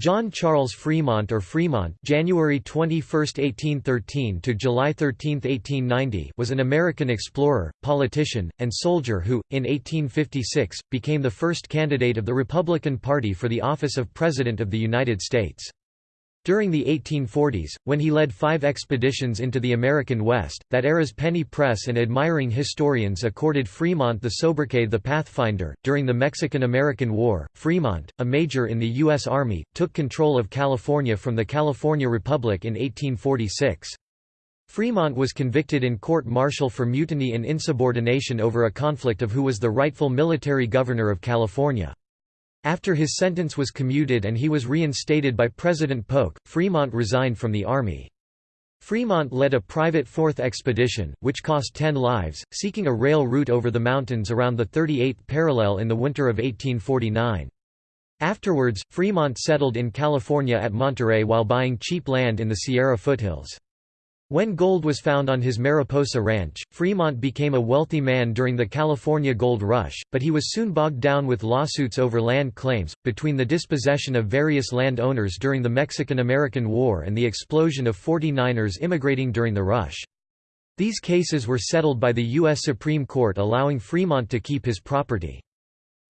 John Charles Fremont or Fremont January 21, 1813 to July 13, 1890 was an American explorer, politician, and soldier who, in 1856, became the first candidate of the Republican Party for the office of President of the United States. During the 1840s, when he led five expeditions into the American West, that era's penny press and admiring historians accorded Fremont the sobriquet the Pathfinder. During the Mexican American War, Fremont, a major in the U.S. Army, took control of California from the California Republic in 1846. Fremont was convicted in court martial for mutiny and insubordination over a conflict of who was the rightful military governor of California. After his sentence was commuted and he was reinstated by President Polk, Fremont resigned from the Army. Fremont led a private fourth expedition, which cost ten lives, seeking a rail route over the mountains around the 38th parallel in the winter of 1849. Afterwards, Fremont settled in California at Monterey while buying cheap land in the Sierra foothills. When gold was found on his Mariposa ranch, Fremont became a wealthy man during the California Gold Rush, but he was soon bogged down with lawsuits over land claims, between the dispossession of various land owners during the Mexican–American War and the explosion of 49ers immigrating during the rush. These cases were settled by the U.S. Supreme Court allowing Fremont to keep his property.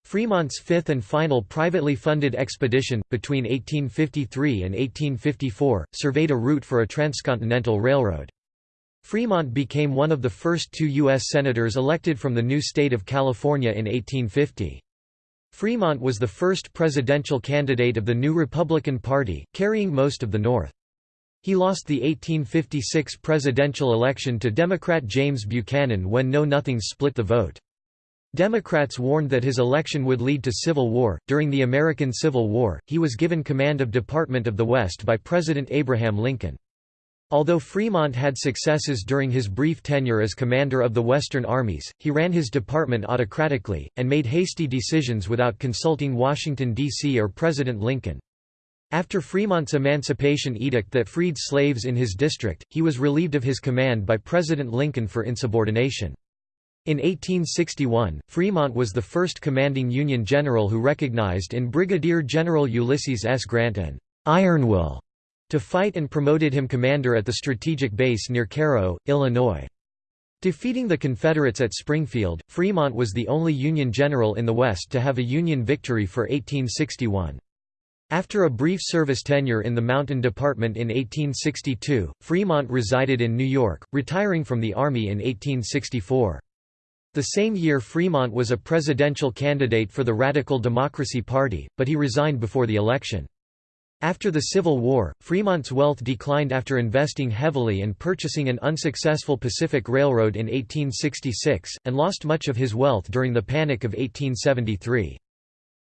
Fremont's fifth and final privately funded expedition, between 1853 and 1854, surveyed a route for a transcontinental railroad. Fremont became one of the first two U.S. Senators elected from the new state of California in 1850. Fremont was the first presidential candidate of the new Republican Party, carrying most of the North. He lost the 1856 presidential election to Democrat James Buchanan when Know Nothings split the vote. Democrats warned that his election would lead to civil war. During the American Civil War, he was given command of Department of the West by President Abraham Lincoln. Although Fremont had successes during his brief tenure as commander of the Western armies, he ran his department autocratically, and made hasty decisions without consulting Washington, D.C. or President Lincoln. After Fremont's emancipation edict that freed slaves in his district, he was relieved of his command by President Lincoln for insubordination. In 1861, Fremont was the first commanding Union general who recognized in Brigadier General Ulysses S. Grant an «iron will» to fight and promoted him commander at the strategic base near Cairo, Illinois. Defeating the Confederates at Springfield, Fremont was the only Union general in the West to have a Union victory for 1861. After a brief service tenure in the Mountain Department in 1862, Fremont resided in New York, retiring from the Army in 1864. The same year Fremont was a presidential candidate for the Radical Democracy Party, but he resigned before the election. After the Civil War, Fremont's wealth declined after investing heavily and purchasing an unsuccessful Pacific Railroad in 1866, and lost much of his wealth during the Panic of 1873.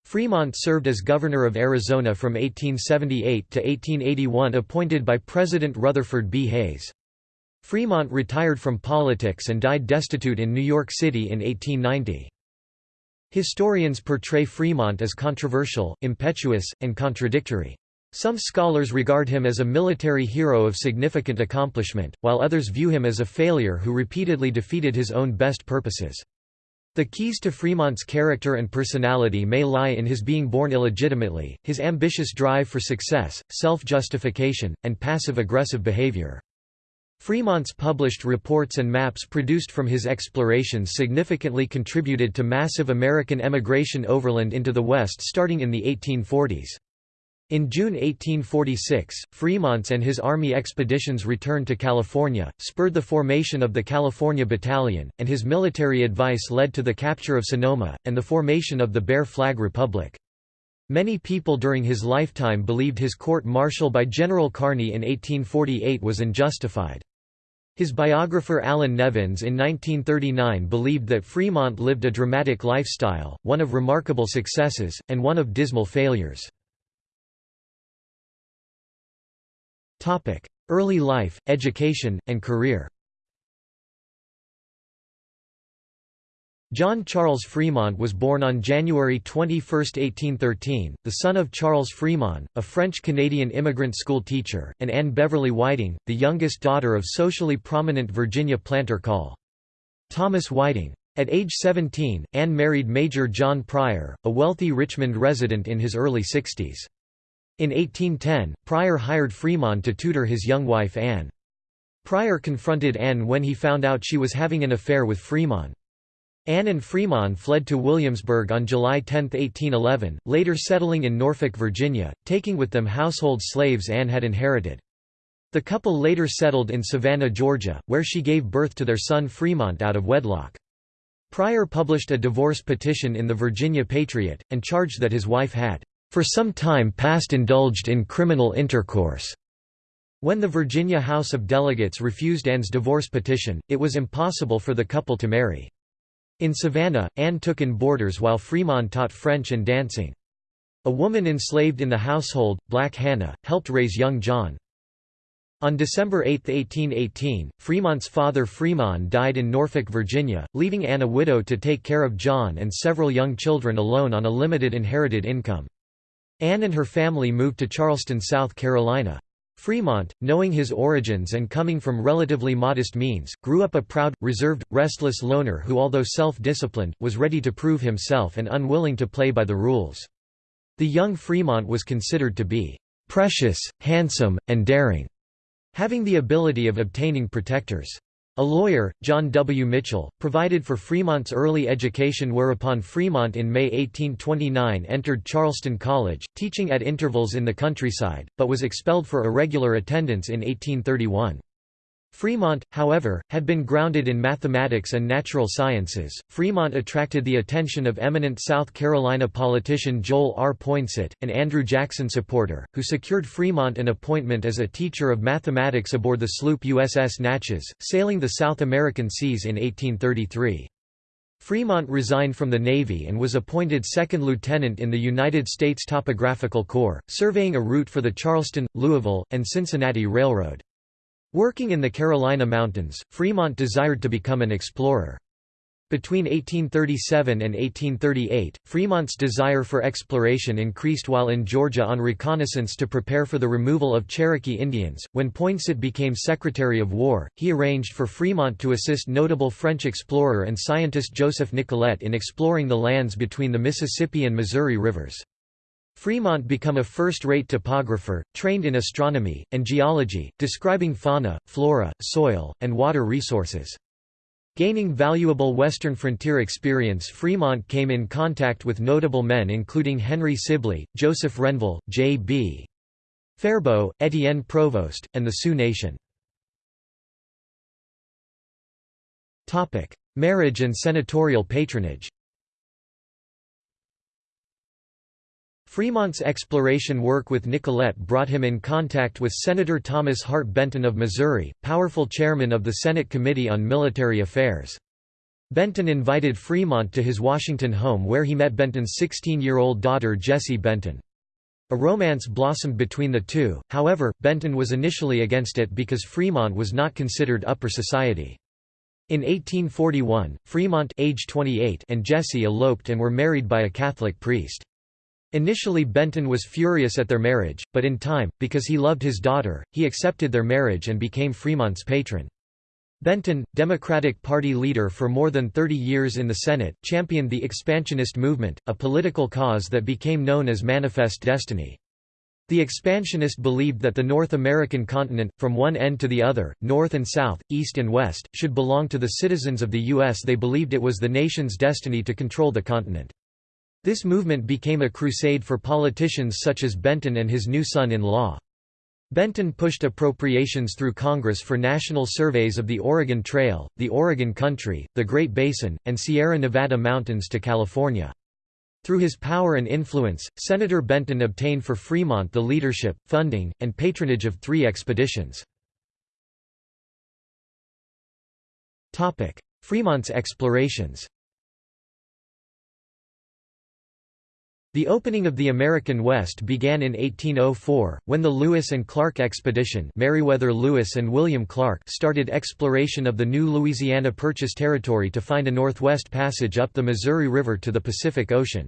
Fremont served as governor of Arizona from 1878 to 1881 appointed by President Rutherford B. Hayes. Fremont retired from politics and died destitute in New York City in 1890. Historians portray Fremont as controversial, impetuous, and contradictory. Some scholars regard him as a military hero of significant accomplishment, while others view him as a failure who repeatedly defeated his own best purposes. The keys to Fremont's character and personality may lie in his being born illegitimately, his ambitious drive for success, self-justification, and passive-aggressive behavior. Fremont's published reports and maps produced from his explorations significantly contributed to massive American emigration overland into the West starting in the 1840s. In June 1846, Fremont's and his army expeditions returned to California, spurred the formation of the California Battalion, and his military advice led to the capture of Sonoma, and the formation of the Bear Flag Republic. Many people during his lifetime believed his court-martial by General Kearny in 1848 was unjustified. His biographer Allan Nevins in 1939 believed that Fremont lived a dramatic lifestyle, one of remarkable successes, and one of dismal failures. Early life, education, and career John Charles Fremont was born on January 21, 1813, the son of Charles Fremont, a French-Canadian immigrant school teacher, and Anne Beverly Whiting, the youngest daughter of socially prominent Virginia planter Col. Thomas Whiting. At age 17, Anne married Major John Pryor, a wealthy Richmond resident in his early 60s. In 1810, Pryor hired Fremont to tutor his young wife Anne. Pryor confronted Anne when he found out she was having an affair with Fremont. Anne and Fremont fled to Williamsburg on July 10, 1811, later settling in Norfolk, Virginia, taking with them household slaves Anne had inherited. The couple later settled in Savannah, Georgia, where she gave birth to their son Fremont out of wedlock. Pryor published a divorce petition in the Virginia Patriot, and charged that his wife had, "...for some time past indulged in criminal intercourse." When the Virginia House of Delegates refused Anne's divorce petition, it was impossible for the couple to marry. In Savannah, Anne took in boarders while Fremont taught French and dancing. A woman enslaved in the household, Black Hannah, helped raise young John. On December 8, 1818, Fremont's father Fremont died in Norfolk, Virginia, leaving Anne a widow to take care of John and several young children alone on a limited inherited income. Anne and her family moved to Charleston, South Carolina. Fremont, knowing his origins and coming from relatively modest means, grew up a proud, reserved, restless loner who although self-disciplined, was ready to prove himself and unwilling to play by the rules. The young Fremont was considered to be "...precious, handsome, and daring." having the ability of obtaining protectors. A lawyer, John W. Mitchell, provided for Fremont's early education whereupon Fremont in May 1829 entered Charleston College, teaching at intervals in the countryside, but was expelled for irregular attendance in 1831. Fremont, however, had been grounded in mathematics and natural sciences. Fremont attracted the attention of eminent South Carolina politician Joel R. Poinsett, an Andrew Jackson supporter, who secured Fremont an appointment as a teacher of mathematics aboard the sloop USS Natchez, sailing the South American seas in 1833. Fremont resigned from the Navy and was appointed second lieutenant in the United States Topographical Corps, surveying a route for the Charleston, Louisville, and Cincinnati Railroad. Working in the Carolina mountains, Fremont desired to become an explorer. Between 1837 and 1838, Fremont's desire for exploration increased while in Georgia on reconnaissance to prepare for the removal of Cherokee Indians. When Poinsett became Secretary of War, he arranged for Fremont to assist notable French explorer and scientist Joseph Nicollet in exploring the lands between the Mississippi and Missouri rivers. Fremont become a first-rate topographer, trained in astronomy, and geology, describing fauna, flora, soil, and water resources. Gaining valuable western frontier experience Fremont came in contact with notable men including Henry Sibley, Joseph Renville, J.B. Faribault, Etienne Provost, and the Sioux Nation. Marriage and senatorial patronage Fremont's exploration work with Nicollet brought him in contact with Senator Thomas Hart Benton of Missouri, powerful chairman of the Senate Committee on Military Affairs. Benton invited Fremont to his Washington home where he met Benton's 16-year-old daughter Jessie Benton. A romance blossomed between the two, however, Benton was initially against it because Fremont was not considered upper society. In 1841, Fremont age 28 and Jessie eloped and were married by a Catholic priest. Initially Benton was furious at their marriage, but in time, because he loved his daughter, he accepted their marriage and became Fremont's patron. Benton, Democratic Party leader for more than 30 years in the Senate, championed the expansionist movement, a political cause that became known as Manifest Destiny. The expansionist believed that the North American continent, from one end to the other, north and south, east and west, should belong to the citizens of the U.S. They believed it was the nation's destiny to control the continent. This movement became a crusade for politicians such as Benton and his new son-in-law. Benton pushed appropriations through Congress for national surveys of the Oregon Trail, the Oregon Country, the Great Basin, and Sierra Nevada Mountains to California. Through his power and influence, Senator Benton obtained for Fremont the leadership, funding, and patronage of three expeditions. Fremont's explorations The opening of the American West began in 1804, when the Lewis and Clark expedition Meriwether Lewis and William Clark started exploration of the new Louisiana Purchase territory to find a northwest passage up the Missouri River to the Pacific Ocean.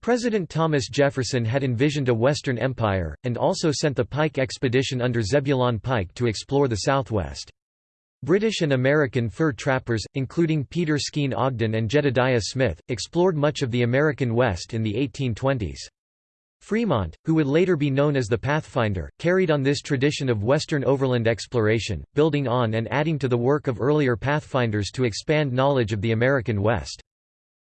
President Thomas Jefferson had envisioned a Western Empire, and also sent the Pike expedition under Zebulon Pike to explore the Southwest. British and American fur trappers, including Peter Skene Ogden and Jedediah Smith, explored much of the American West in the 1820s. Fremont, who would later be known as the Pathfinder, carried on this tradition of Western overland exploration, building on and adding to the work of earlier pathfinders to expand knowledge of the American West.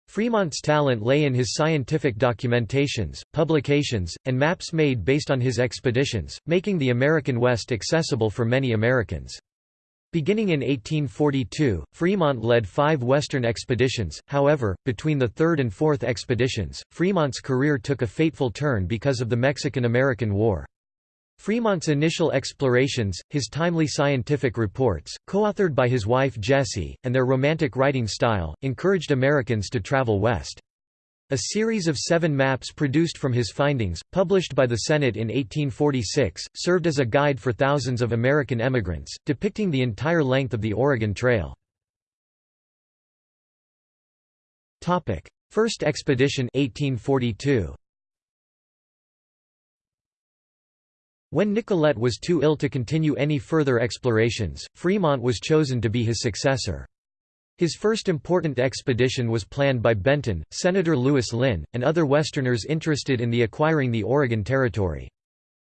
Fremont's talent lay in his scientific documentations, publications, and maps made based on his expeditions, making the American West accessible for many Americans. Beginning in 1842, Fremont led five Western expeditions, however, between the third and fourth expeditions, Fremont's career took a fateful turn because of the Mexican–American War. Fremont's initial explorations, his timely scientific reports, co-authored by his wife Jessie, and their romantic writing style, encouraged Americans to travel west. A series of seven maps produced from his findings, published by the Senate in 1846, served as a guide for thousands of American emigrants, depicting the entire length of the Oregon Trail. First expedition 1842. When Nicollet was too ill to continue any further explorations, Fremont was chosen to be his successor. His first important expedition was planned by Benton, Senator Lewis Linn, and other Westerners interested in the acquiring the Oregon Territory.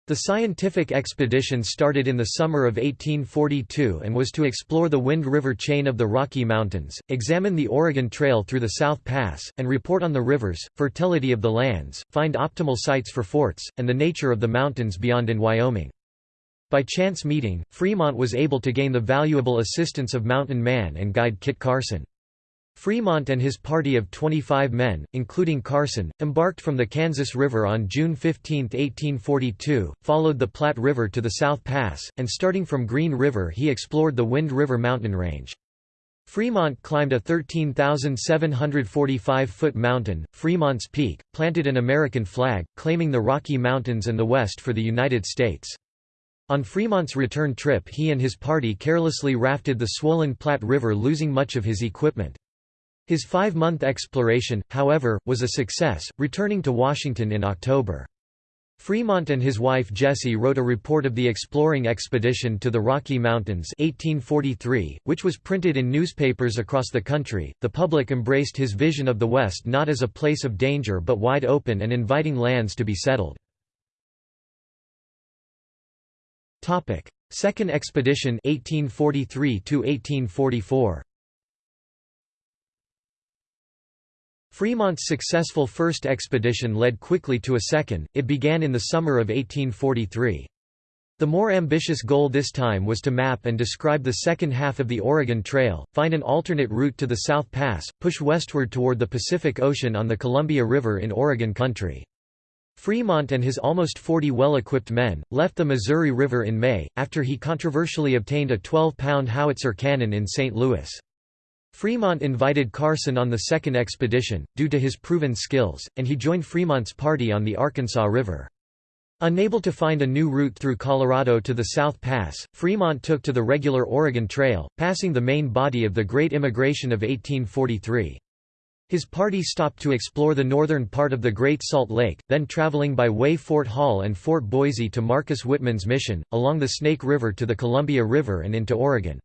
The scientific expedition started in the summer of 1842 and was to explore the Wind River chain of the Rocky Mountains, examine the Oregon Trail through the South Pass, and report on the rivers, fertility of the lands, find optimal sites for forts, and the nature of the mountains beyond in Wyoming. By chance meeting, Fremont was able to gain the valuable assistance of mountain man and guide Kit Carson. Fremont and his party of 25 men, including Carson, embarked from the Kansas River on June 15, 1842, followed the Platte River to the South Pass, and starting from Green River he explored the Wind River mountain range. Fremont climbed a 13,745-foot mountain, Fremont's Peak, planted an American flag, claiming the Rocky Mountains and the West for the United States. On Fremont's return trip he and his party carelessly rafted the swollen Platte River losing much of his equipment. His five-month exploration, however, was a success, returning to Washington in October. Fremont and his wife Jessie wrote a report of the exploring expedition to the Rocky Mountains 1843, which was printed in newspapers across the country. The public embraced his vision of the West not as a place of danger but wide open and inviting lands to be settled. Topic: Second expedition 1843 to 1844. Fremont's successful first expedition led quickly to a second, it began in the summer of 1843. The more ambitious goal this time was to map and describe the second half of the Oregon Trail, find an alternate route to the South Pass, push westward toward the Pacific Ocean on the Columbia River in Oregon country. Fremont and his almost 40 well-equipped men, left the Missouri River in May, after he controversially obtained a 12-pound howitzer cannon in St. Louis. Fremont invited Carson on the second expedition, due to his proven skills, and he joined Fremont's party on the Arkansas River. Unable to find a new route through Colorado to the South Pass, Fremont took to the regular Oregon Trail, passing the main body of the Great Emigration of 1843. His party stopped to explore the northern part of the Great Salt Lake, then traveling by way Fort Hall and Fort Boise to Marcus Whitman's mission, along the Snake River to the Columbia River and into Oregon.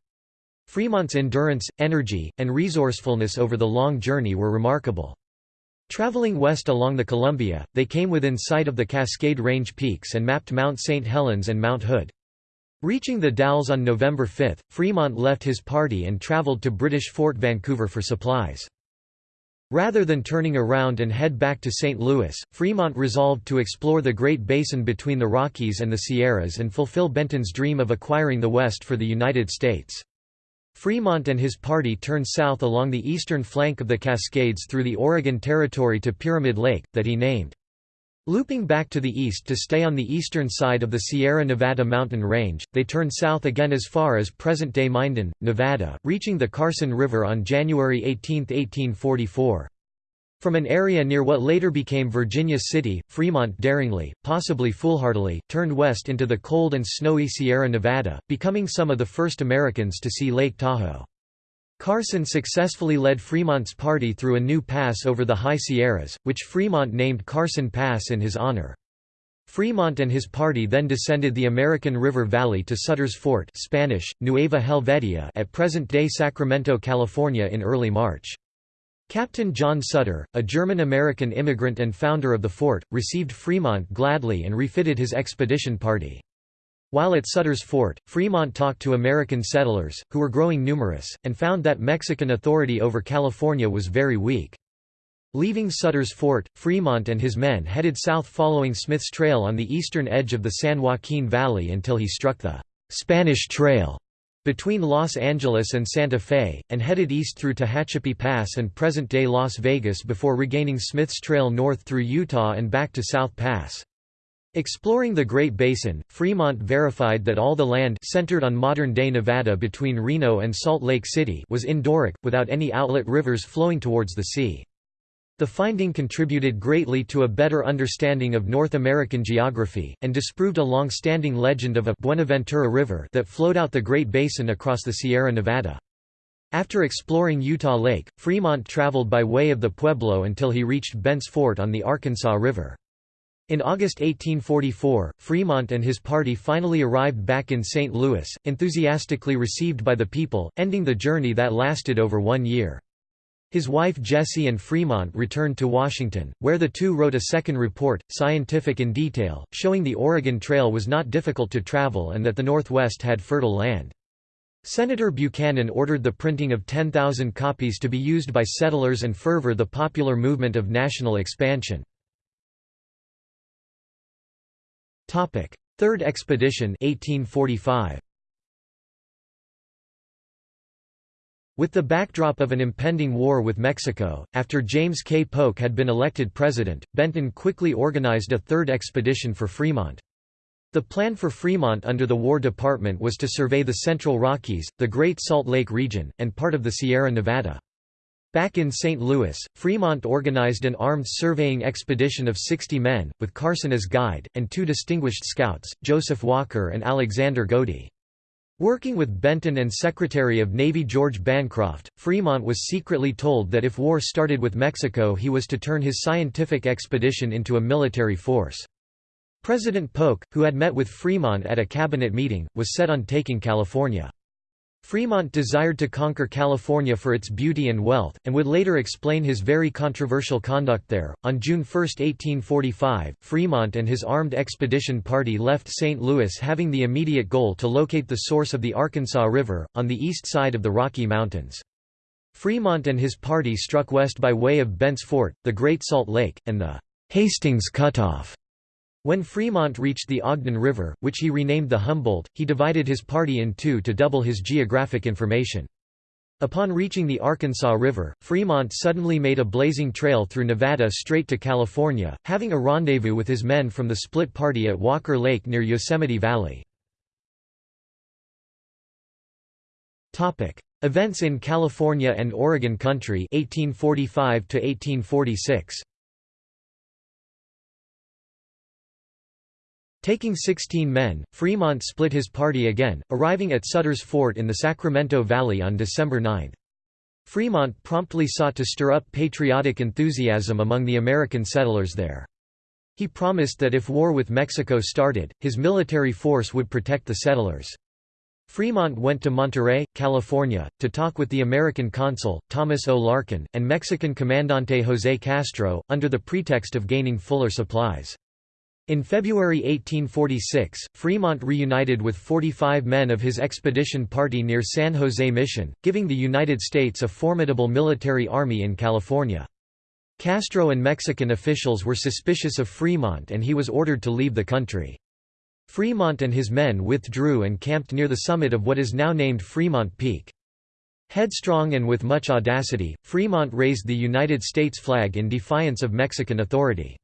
Fremont's endurance, energy, and resourcefulness over the long journey were remarkable. Traveling west along the Columbia, they came within sight of the Cascade Range peaks and mapped Mount St. Helens and Mount Hood. Reaching the Dalles on November 5, Fremont left his party and traveled to British Fort Vancouver for supplies. Rather than turning around and head back to St. Louis, Fremont resolved to explore the Great Basin between the Rockies and the Sierras and fulfill Benton's dream of acquiring the West for the United States. Fremont and his party turned south along the eastern flank of the Cascades through the Oregon Territory to Pyramid Lake, that he named. Looping back to the east to stay on the eastern side of the Sierra Nevada mountain range, they turned south again as far as present-day Minden, Nevada, reaching the Carson River on January 18, 1844. From an area near what later became Virginia City, Fremont daringly, possibly foolhardily, turned west into the cold and snowy Sierra Nevada, becoming some of the first Americans to see Lake Tahoe. Carson successfully led Fremont's party through a new pass over the High Sierras, which Fremont named Carson Pass in his honor. Fremont and his party then descended the American River Valley to Sutter's Fort Spanish, Nueva Helvetia at present-day Sacramento, California in early March. Captain John Sutter, a German-American immigrant and founder of the fort, received Fremont gladly and refitted his expedition party. While at Sutter's fort, Fremont talked to American settlers, who were growing numerous, and found that Mexican authority over California was very weak. Leaving Sutter's fort, Fremont and his men headed south following Smith's Trail on the eastern edge of the San Joaquin Valley until he struck the Spanish Trail between Los Angeles and Santa Fe, and headed east through Tehachapi Pass and present-day Las Vegas before regaining Smith's Trail north through Utah and back to South Pass. Exploring the Great Basin, Fremont verified that all the land centered on modern-day Nevada between Reno and Salt Lake City was endorheic, without any outlet rivers flowing towards the sea. The finding contributed greatly to a better understanding of North American geography, and disproved a long-standing legend of a Buenaventura River that flowed out the Great Basin across the Sierra Nevada. After exploring Utah Lake, Fremont traveled by way of the Pueblo until he reached Bent's Fort on the Arkansas River. In August 1844, Fremont and his party finally arrived back in St. Louis, enthusiastically received by the people, ending the journey that lasted over one year. His wife Jessie and Fremont returned to Washington, where the two wrote a second report, scientific in detail, showing the Oregon Trail was not difficult to travel and that the Northwest had fertile land. Senator Buchanan ordered the printing of 10,000 copies to be used by settlers and further the popular movement of national expansion. Third Expedition 1845. With the backdrop of an impending war with Mexico, after James K. Polk had been elected president, Benton quickly organized a third expedition for Fremont. The plan for Fremont under the War Department was to survey the Central Rockies, the Great Salt Lake region, and part of the Sierra Nevada. Back in St. Louis, Fremont organized an armed surveying expedition of 60 men, with Carson as guide, and two distinguished scouts, Joseph Walker and Alexander Godey. Working with Benton and Secretary of Navy George Bancroft, Fremont was secretly told that if war started with Mexico he was to turn his scientific expedition into a military force. President Polk, who had met with Fremont at a cabinet meeting, was set on taking California. Fremont desired to conquer California for its beauty and wealth, and would later explain his very controversial conduct there. On June 1, 1845, Fremont and his armed expedition party left St. Louis having the immediate goal to locate the source of the Arkansas River, on the east side of the Rocky Mountains. Fremont and his party struck west by way of Bent's Fort, the Great Salt Lake, and the Hastings Cutoff. When Fremont reached the Ogden River, which he renamed the Humboldt, he divided his party in two to double his geographic information. Upon reaching the Arkansas River, Fremont suddenly made a blazing trail through Nevada straight to California, having a rendezvous with his men from the split party at Walker Lake near Yosemite Valley. Events in California and Oregon Country 1845 1846. Taking 16 men, Fremont split his party again, arriving at Sutter's Fort in the Sacramento Valley on December 9. Fremont promptly sought to stir up patriotic enthusiasm among the American settlers there. He promised that if war with Mexico started, his military force would protect the settlers. Fremont went to Monterey, California, to talk with the American consul, Thomas O. Larkin, and Mexican Comandante José Castro, under the pretext of gaining fuller supplies. In February 1846, Fremont reunited with 45 men of his expedition party near San Jose Mission, giving the United States a formidable military army in California. Castro and Mexican officials were suspicious of Fremont and he was ordered to leave the country. Fremont and his men withdrew and camped near the summit of what is now named Fremont Peak. Headstrong and with much audacity, Fremont raised the United States flag in defiance of Mexican authority.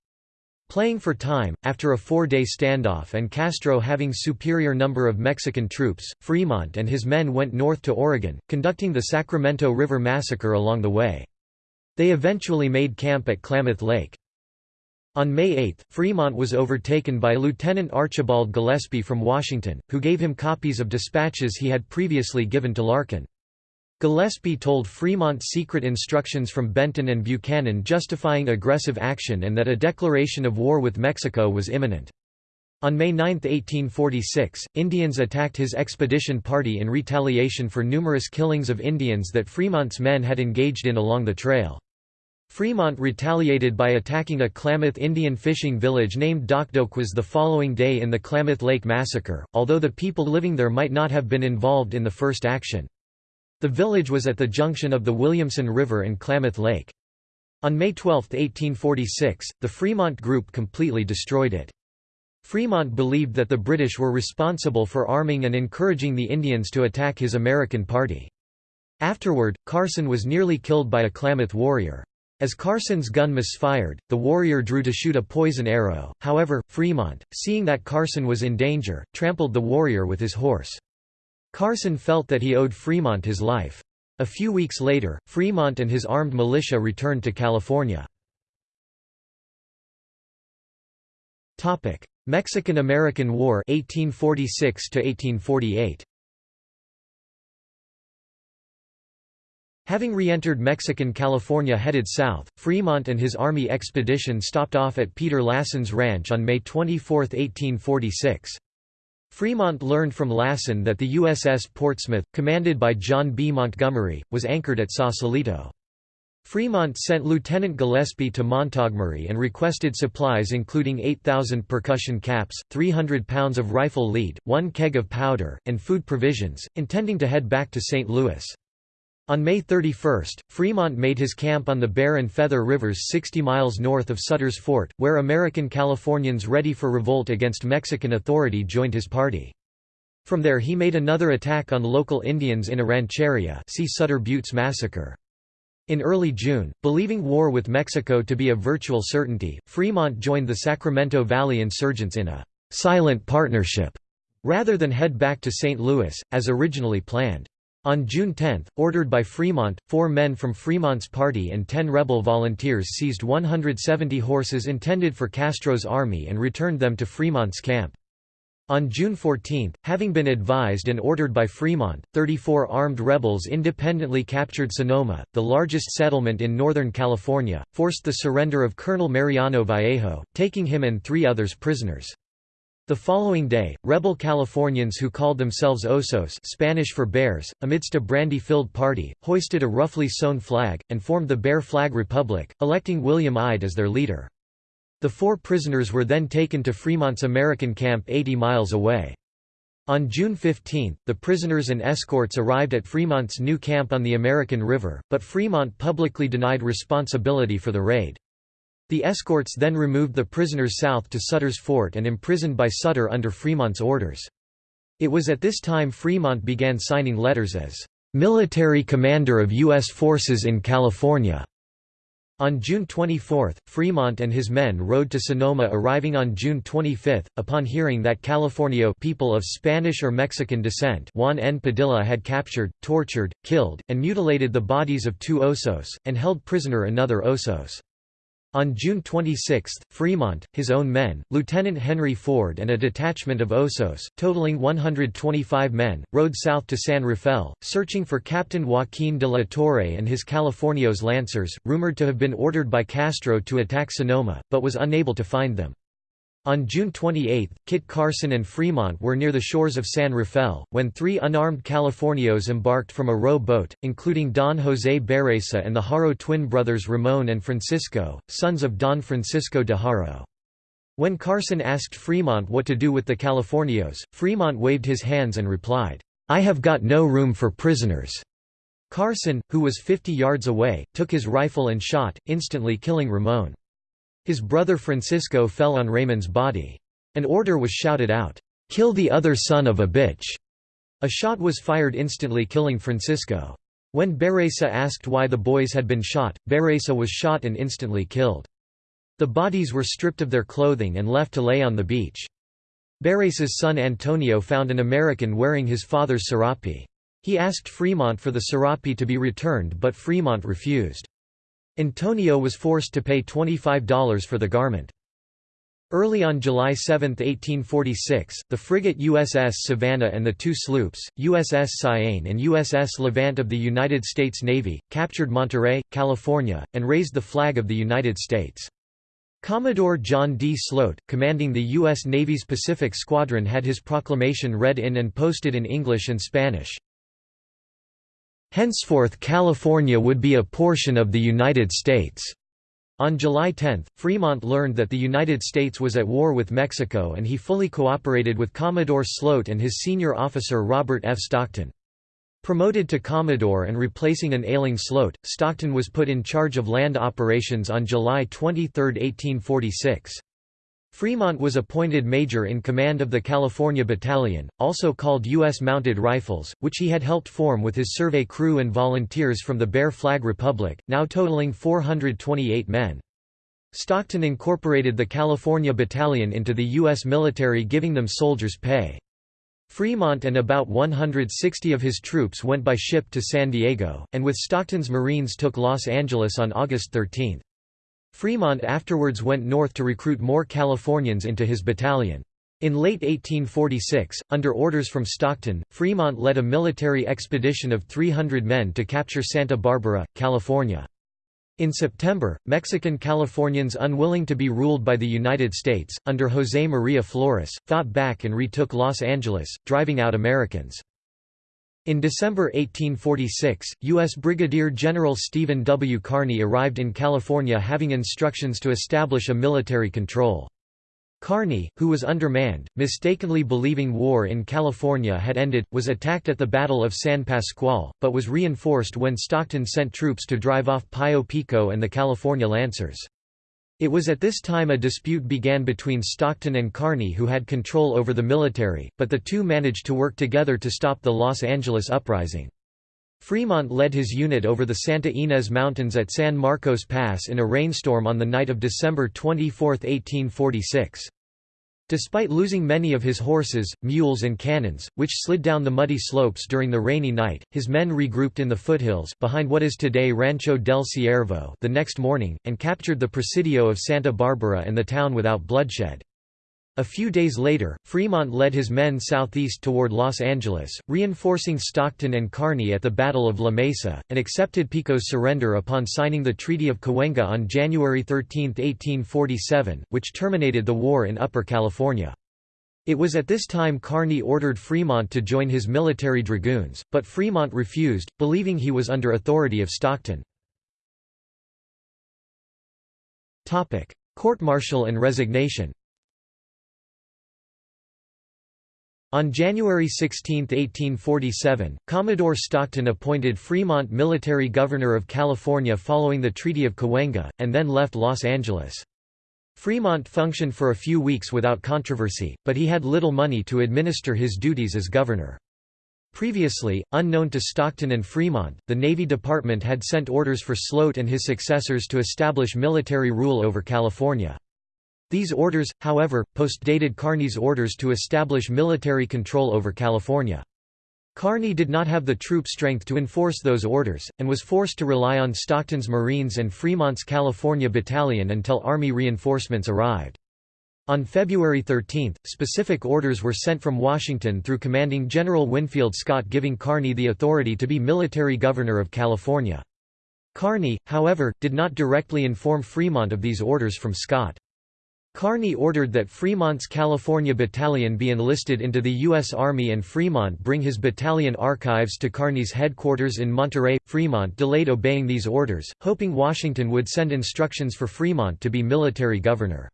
Playing for time, after a four-day standoff and Castro having superior number of Mexican troops, Fremont and his men went north to Oregon, conducting the Sacramento River Massacre along the way. They eventually made camp at Klamath Lake. On May 8, Fremont was overtaken by Lieutenant Archibald Gillespie from Washington, who gave him copies of dispatches he had previously given to Larkin. Gillespie told Fremont secret instructions from Benton and Buchanan justifying aggressive action and that a declaration of war with Mexico was imminent. On May 9, 1846, Indians attacked his expedition party in retaliation for numerous killings of Indians that Fremont's men had engaged in along the trail. Fremont retaliated by attacking a Klamath Indian fishing village named Dokdokwes the following day in the Klamath Lake Massacre, although the people living there might not have been involved in the first action. The village was at the junction of the Williamson River and Klamath Lake. On May 12, 1846, the Fremont Group completely destroyed it. Fremont believed that the British were responsible for arming and encouraging the Indians to attack his American party. Afterward, Carson was nearly killed by a Klamath warrior. As Carson's gun misfired, the warrior drew to shoot a poison arrow, however, Fremont, seeing that Carson was in danger, trampled the warrior with his horse. Carson felt that he owed Fremont his life. A few weeks later, Fremont and his armed militia returned to California. Mexican–American War 1846 1848. Having re-entered Mexican California headed south, Fremont and his army expedition stopped off at Peter Lassen's ranch on May 24, 1846. Fremont learned from Lassen that the USS Portsmouth, commanded by John B. Montgomery, was anchored at Sausalito. Fremont sent Lieutenant Gillespie to Montgomery and requested supplies including 8,000 percussion caps, 300 pounds of rifle lead, one keg of powder, and food provisions, intending to head back to St. Louis. On May 31, Fremont made his camp on the Bear and Feather Rivers 60 miles north of Sutter's Fort, where American Californians ready for revolt against Mexican authority joined his party. From there he made another attack on local Indians in a rancheria see Sutter Buttes Massacre. In early June, believing war with Mexico to be a virtual certainty, Fremont joined the Sacramento Valley insurgents in a «silent partnership» rather than head back to St. Louis, as originally planned. On June 10, ordered by Fremont, four men from Fremont's party and ten rebel volunteers seized 170 horses intended for Castro's army and returned them to Fremont's camp. On June 14, having been advised and ordered by Fremont, 34 armed rebels independently captured Sonoma, the largest settlement in Northern California, forced the surrender of Colonel Mariano Vallejo, taking him and three others prisoners. The following day, rebel Californians who called themselves Osos Spanish for bears, amidst a brandy-filled party, hoisted a roughly sewn flag, and formed the Bear Flag Republic, electing William Ide as their leader. The four prisoners were then taken to Fremont's American camp 80 miles away. On June 15, the prisoners and escorts arrived at Fremont's new camp on the American River, but Fremont publicly denied responsibility for the raid. The escorts then removed the prisoners south to Sutter's Fort and imprisoned by Sutter under Fremont's orders. It was at this time Fremont began signing letters as military commander of U.S. forces in California. On June 24, Fremont and his men rode to Sonoma arriving on June 25, upon hearing that Californio people of Spanish or Mexican descent Juan N. Padilla had captured, tortured, killed, and mutilated the bodies of two Osos, and held prisoner another Osos. On June 26, Fremont, his own men, Lieutenant Henry Ford and a detachment of Osos, totaling 125 men, rode south to San Rafael, searching for Captain Joaquin de la Torre and his Californios Lancers, rumored to have been ordered by Castro to attack Sonoma, but was unable to find them. On June 28, Kit Carson and Fremont were near the shores of San Rafael, when three unarmed Californios embarked from a row boat, including Don José Berreza and the Haro twin brothers Ramon and Francisco, sons of Don Francisco de Haro. When Carson asked Fremont what to do with the Californios, Fremont waved his hands and replied, "'I have got no room for prisoners.' Carson, who was 50 yards away, took his rifle and shot, instantly killing Ramon. His brother Francisco fell on Raymond's body. An order was shouted out, "'Kill the other son of a bitch!' A shot was fired instantly killing Francisco. When Berreza asked why the boys had been shot, Berreza was shot and instantly killed. The bodies were stripped of their clothing and left to lay on the beach. Berreza's son Antonio found an American wearing his father's serape. He asked Fremont for the serape to be returned but Fremont refused. Antonio was forced to pay $25 for the garment. Early on July 7, 1846, the frigate USS Savannah and the two sloops, USS Cyane and USS Levant of the United States Navy, captured Monterey, California, and raised the flag of the United States. Commodore John D. Sloat, commanding the U.S. Navy's Pacific Squadron had his proclamation read in and posted in English and Spanish. Henceforth California would be a portion of the United States. On July 10, Fremont learned that the United States was at war with Mexico and he fully cooperated with Commodore Sloat and his senior officer Robert F. Stockton. Promoted to Commodore and replacing an ailing Sloat, Stockton was put in charge of land operations on July 23, 1846. Fremont was appointed major in command of the California Battalion, also called U.S. Mounted Rifles, which he had helped form with his survey crew and volunteers from the Bear Flag Republic, now totaling 428 men. Stockton incorporated the California Battalion into the U.S. military giving them soldiers' pay. Fremont and about 160 of his troops went by ship to San Diego, and with Stockton's Marines took Los Angeles on August 13. Fremont afterwards went north to recruit more Californians into his battalion. In late 1846, under orders from Stockton, Fremont led a military expedition of 300 men to capture Santa Barbara, California. In September, Mexican Californians unwilling to be ruled by the United States, under José María Flores, fought back and retook Los Angeles, driving out Americans. In December 1846, U.S. Brigadier General Stephen W. Kearny arrived in California having instructions to establish a military control. Kearny, who was undermanned, mistakenly believing war in California had ended, was attacked at the Battle of San Pasqual, but was reinforced when Stockton sent troops to drive off Pio Pico and the California Lancers. It was at this time a dispute began between Stockton and Kearny who had control over the military, but the two managed to work together to stop the Los Angeles uprising. Fremont led his unit over the Santa Ynez Mountains at San Marcos Pass in a rainstorm on the night of December 24, 1846. Despite losing many of his horses, mules and cannons, which slid down the muddy slopes during the rainy night, his men regrouped in the foothills behind what is today Rancho del Ciervo the next morning, and captured the Presidio of Santa Barbara and the town without bloodshed. A few days later, Fremont led his men southeast toward Los Angeles, reinforcing Stockton and Kearny at the Battle of La Mesa, and accepted Pico's surrender upon signing the Treaty of Cahuenga on January 13, 1847, which terminated the war in Upper California. It was at this time Kearny ordered Fremont to join his military dragoons, but Fremont refused, believing he was under authority of Stockton. Court-martial and resignation On January 16, 1847, Commodore Stockton appointed Fremont military governor of California following the Treaty of Cahuenga, and then left Los Angeles. Fremont functioned for a few weeks without controversy, but he had little money to administer his duties as governor. Previously, unknown to Stockton and Fremont, the Navy Department had sent orders for Sloat and his successors to establish military rule over California. These orders, however, postdated Kearny's orders to establish military control over California. Kearny did not have the troop strength to enforce those orders, and was forced to rely on Stockton's Marines and Fremont's California Battalion until Army reinforcements arrived. On February 13, specific orders were sent from Washington through commanding General Winfield Scott giving Kearny the authority to be military governor of California. Kearny, however, did not directly inform Fremont of these orders from Scott. Kearny ordered that Fremont's California Battalion be enlisted into the U.S. Army and Fremont bring his battalion archives to Kearny's headquarters in Monterey. Fremont delayed obeying these orders, hoping Washington would send instructions for Fremont to be military governor.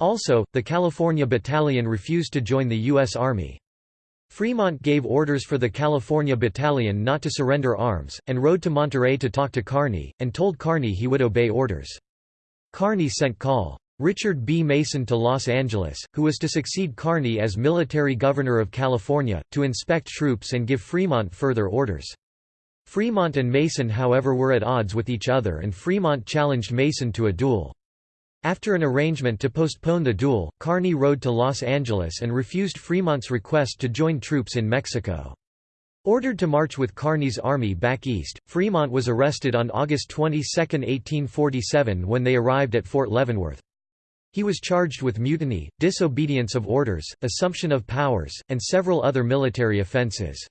Also, the California Battalion refused to join the U.S. Army. Fremont gave orders for the California Battalion not to surrender arms, and rode to Monterey to talk to Kearny, and told Kearny he would obey orders. Kearny sent Col. Richard B. Mason to Los Angeles, who was to succeed Kearny as military governor of California, to inspect troops and give Fremont further orders. Fremont and Mason however were at odds with each other and Fremont challenged Mason to a duel. After an arrangement to postpone the duel, Kearny rode to Los Angeles and refused Fremont's request to join troops in Mexico. Ordered to march with Kearny's army back east, Fremont was arrested on August 22, 1847 when they arrived at Fort Leavenworth. He was charged with mutiny, disobedience of orders, assumption of powers, and several other military offences.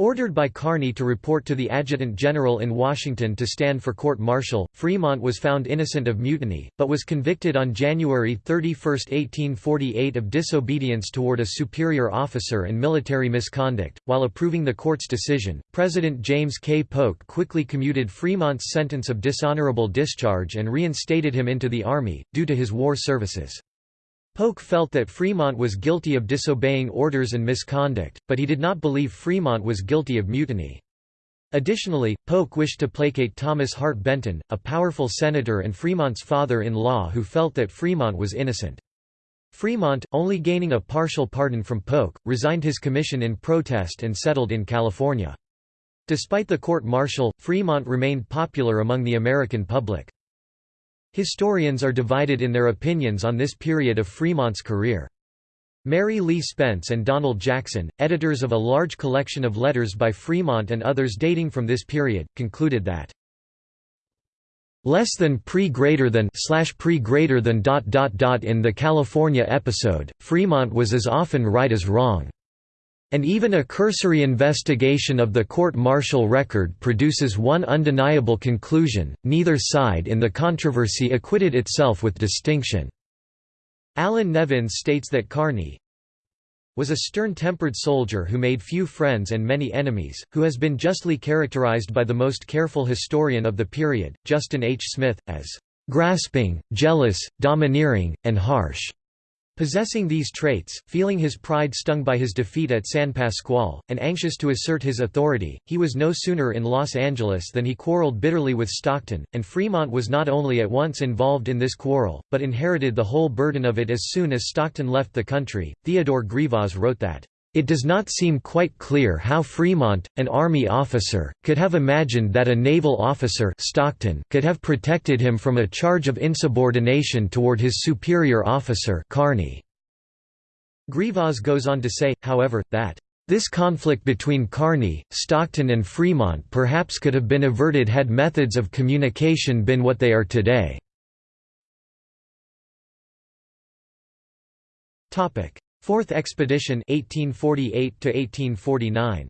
Ordered by Kearny to report to the Adjutant General in Washington to stand for court-martial, Fremont was found innocent of mutiny, but was convicted on January 31, 1848 of disobedience toward a superior officer and military misconduct. While approving the court's decision, President James K. Polk quickly commuted Fremont's sentence of dishonorable discharge and reinstated him into the Army, due to his war services. Polk felt that Fremont was guilty of disobeying orders and misconduct, but he did not believe Fremont was guilty of mutiny. Additionally, Polk wished to placate Thomas Hart Benton, a powerful senator and Fremont's father-in-law who felt that Fremont was innocent. Fremont, only gaining a partial pardon from Polk, resigned his commission in protest and settled in California. Despite the court-martial, Fremont remained popular among the American public. Historians are divided in their opinions on this period of Fremont's career. Mary Lee Spence and Donald Jackson, editors of a large collection of letters by Fremont and others dating from this period, concluded that less than pre greater than slash pre greater than dot dot dot in the California episode, Fremont was as often right as wrong. And even a cursory investigation of the court-martial record produces one undeniable conclusion, neither side in the controversy acquitted itself with distinction. Allan Nevins states that Kearny was a stern-tempered soldier who made few friends and many enemies, who has been justly characterized by the most careful historian of the period, Justin H. Smith, as grasping, jealous, domineering, and harsh. Possessing these traits, feeling his pride stung by his defeat at San Pasqual, and anxious to assert his authority, he was no sooner in Los Angeles than he quarreled bitterly with Stockton, and Fremont was not only at once involved in this quarrel, but inherited the whole burden of it as soon as Stockton left the country. Theodore Grivas wrote that, it does not seem quite clear how Fremont, an Army officer, could have imagined that a naval officer Stockton could have protected him from a charge of insubordination toward his superior officer Kearny. Grivas goes on to say, however, that this conflict between Kearny, Stockton and Fremont perhaps could have been averted had methods of communication been what they are today. Fourth Expedition 1848 to 1849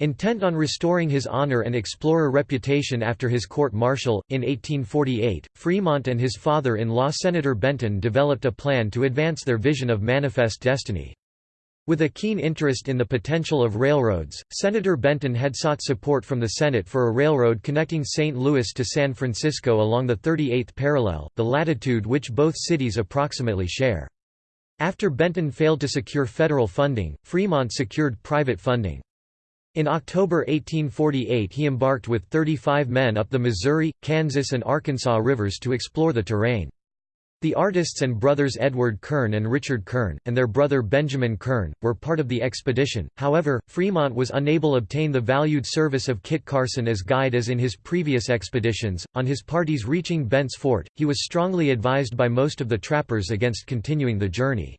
Intent on restoring his honor and explorer reputation after his court-martial, in 1848, Fremont and his father-in-law Senator Benton developed a plan to advance their vision of manifest destiny. With a keen interest in the potential of railroads, Senator Benton had sought support from the Senate for a railroad connecting St. Louis to San Francisco along the 38th parallel, the latitude which both cities approximately share. After Benton failed to secure federal funding, Fremont secured private funding. In October 1848 he embarked with 35 men up the Missouri, Kansas and Arkansas rivers to explore the terrain. The artists and brothers Edward Kern and Richard Kern, and their brother Benjamin Kern, were part of the expedition, however, Fremont was unable to obtain the valued service of Kit Carson as guide as in his previous expeditions. On his parties reaching Bent's Fort, he was strongly advised by most of the trappers against continuing the journey.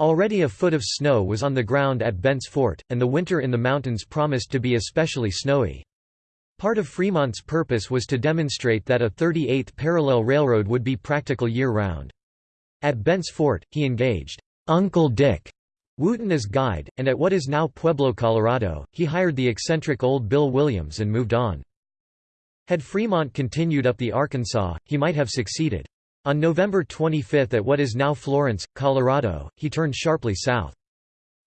Already a foot of snow was on the ground at Bent's Fort, and the winter in the mountains promised to be especially snowy. Part of Fremont's purpose was to demonstrate that a 38th parallel railroad would be practical year-round. At Bent's Fort, he engaged Uncle Dick Wootton as guide, and at what is now Pueblo, Colorado, he hired the eccentric old Bill Williams and moved on. Had Fremont continued up the Arkansas, he might have succeeded. On November 25 at what is now Florence, Colorado, he turned sharply south.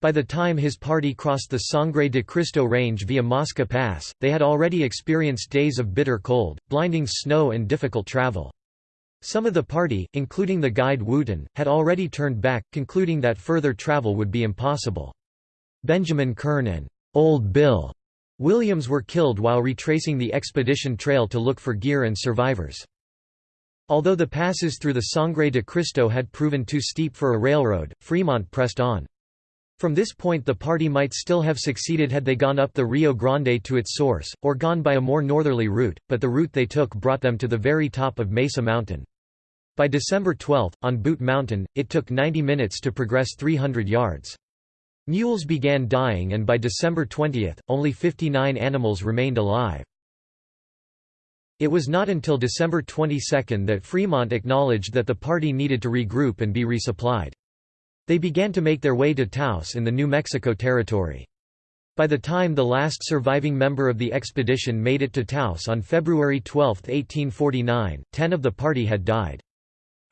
By the time his party crossed the Sangre de Cristo Range via Mosca Pass, they had already experienced days of bitter cold, blinding snow and difficult travel. Some of the party, including the guide Wootton, had already turned back, concluding that further travel would be impossible. Benjamin Kern and Old Bill Williams were killed while retracing the expedition trail to look for gear and survivors. Although the passes through the Sangre de Cristo had proven too steep for a railroad, Fremont pressed on. From this point the party might still have succeeded had they gone up the Rio Grande to its source, or gone by a more northerly route, but the route they took brought them to the very top of Mesa Mountain. By December 12, on Boot Mountain, it took 90 minutes to progress 300 yards. Mules began dying and by December 20, only 59 animals remained alive. It was not until December 22 that Fremont acknowledged that the party needed to regroup and be resupplied. They began to make their way to Taos in the New Mexico Territory. By the time the last surviving member of the expedition made it to Taos on February 12, 1849, ten of the party had died.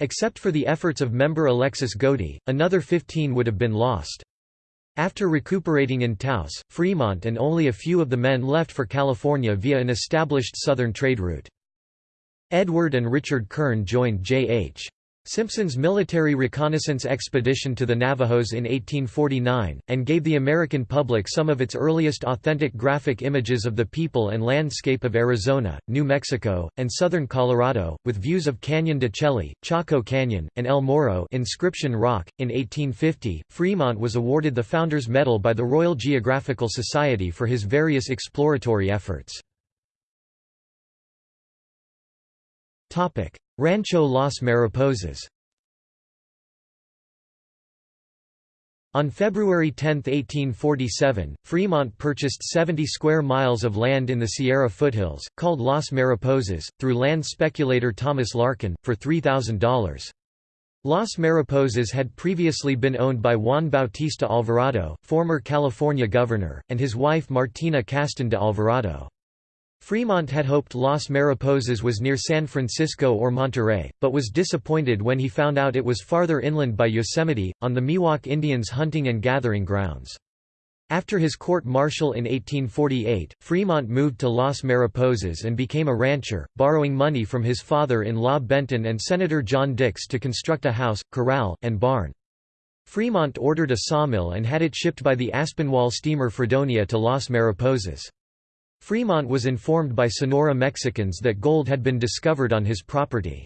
Except for the efforts of member Alexis Godey, another 15 would have been lost. After recuperating in Taos, Fremont and only a few of the men left for California via an established southern trade route. Edward and Richard Kern joined J.H. Simpson's military reconnaissance expedition to the Navajos in 1849, and gave the American public some of its earliest authentic graphic images of the people and landscape of Arizona, New Mexico, and southern Colorado, with views of Canyon de Chelly, Chaco Canyon, and El Morro Inscription Rock. .In 1850, Fremont was awarded the Founders Medal by the Royal Geographical Society for his various exploratory efforts. Rancho Las Mariposas On February 10, 1847, Fremont purchased 70 square miles of land in the Sierra foothills, called Las Mariposas, through land speculator Thomas Larkin, for $3,000. Las Mariposas had previously been owned by Juan Bautista Alvarado, former California governor, and his wife Martina Castro de Alvarado. Fremont had hoped Las Mariposas was near San Francisco or Monterey, but was disappointed when he found out it was farther inland by Yosemite, on the Miwok Indians' hunting and gathering grounds. After his court-martial in 1848, Fremont moved to Las Mariposas and became a rancher, borrowing money from his father-in-law Benton and Senator John Dix to construct a house, corral, and barn. Fremont ordered a sawmill and had it shipped by the Aspinwall steamer Fredonia to Las Mariposas. Fremont was informed by Sonora Mexicans that gold had been discovered on his property.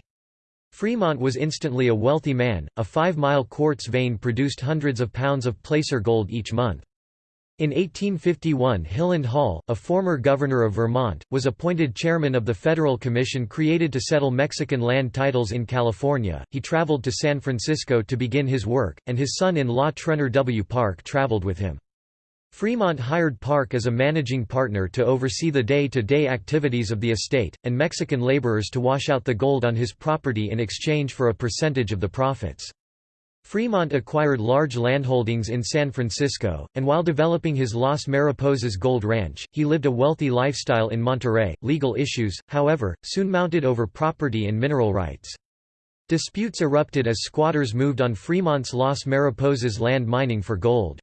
Fremont was instantly a wealthy man, a five-mile quartz vein produced hundreds of pounds of placer gold each month. In 1851 Hiland Hall, a former governor of Vermont, was appointed chairman of the federal commission created to settle Mexican land titles in California. He traveled to San Francisco to begin his work, and his son-in-law Trenor W. Park traveled with him. Fremont hired Park as a managing partner to oversee the day-to-day -day activities of the estate, and Mexican laborers to wash out the gold on his property in exchange for a percentage of the profits. Fremont acquired large landholdings in San Francisco, and while developing his Las Mariposas Gold Ranch, he lived a wealthy lifestyle in Monterey. Legal issues, however, soon mounted over property and mineral rights. Disputes erupted as squatters moved on Fremont's Las Mariposas land mining for gold.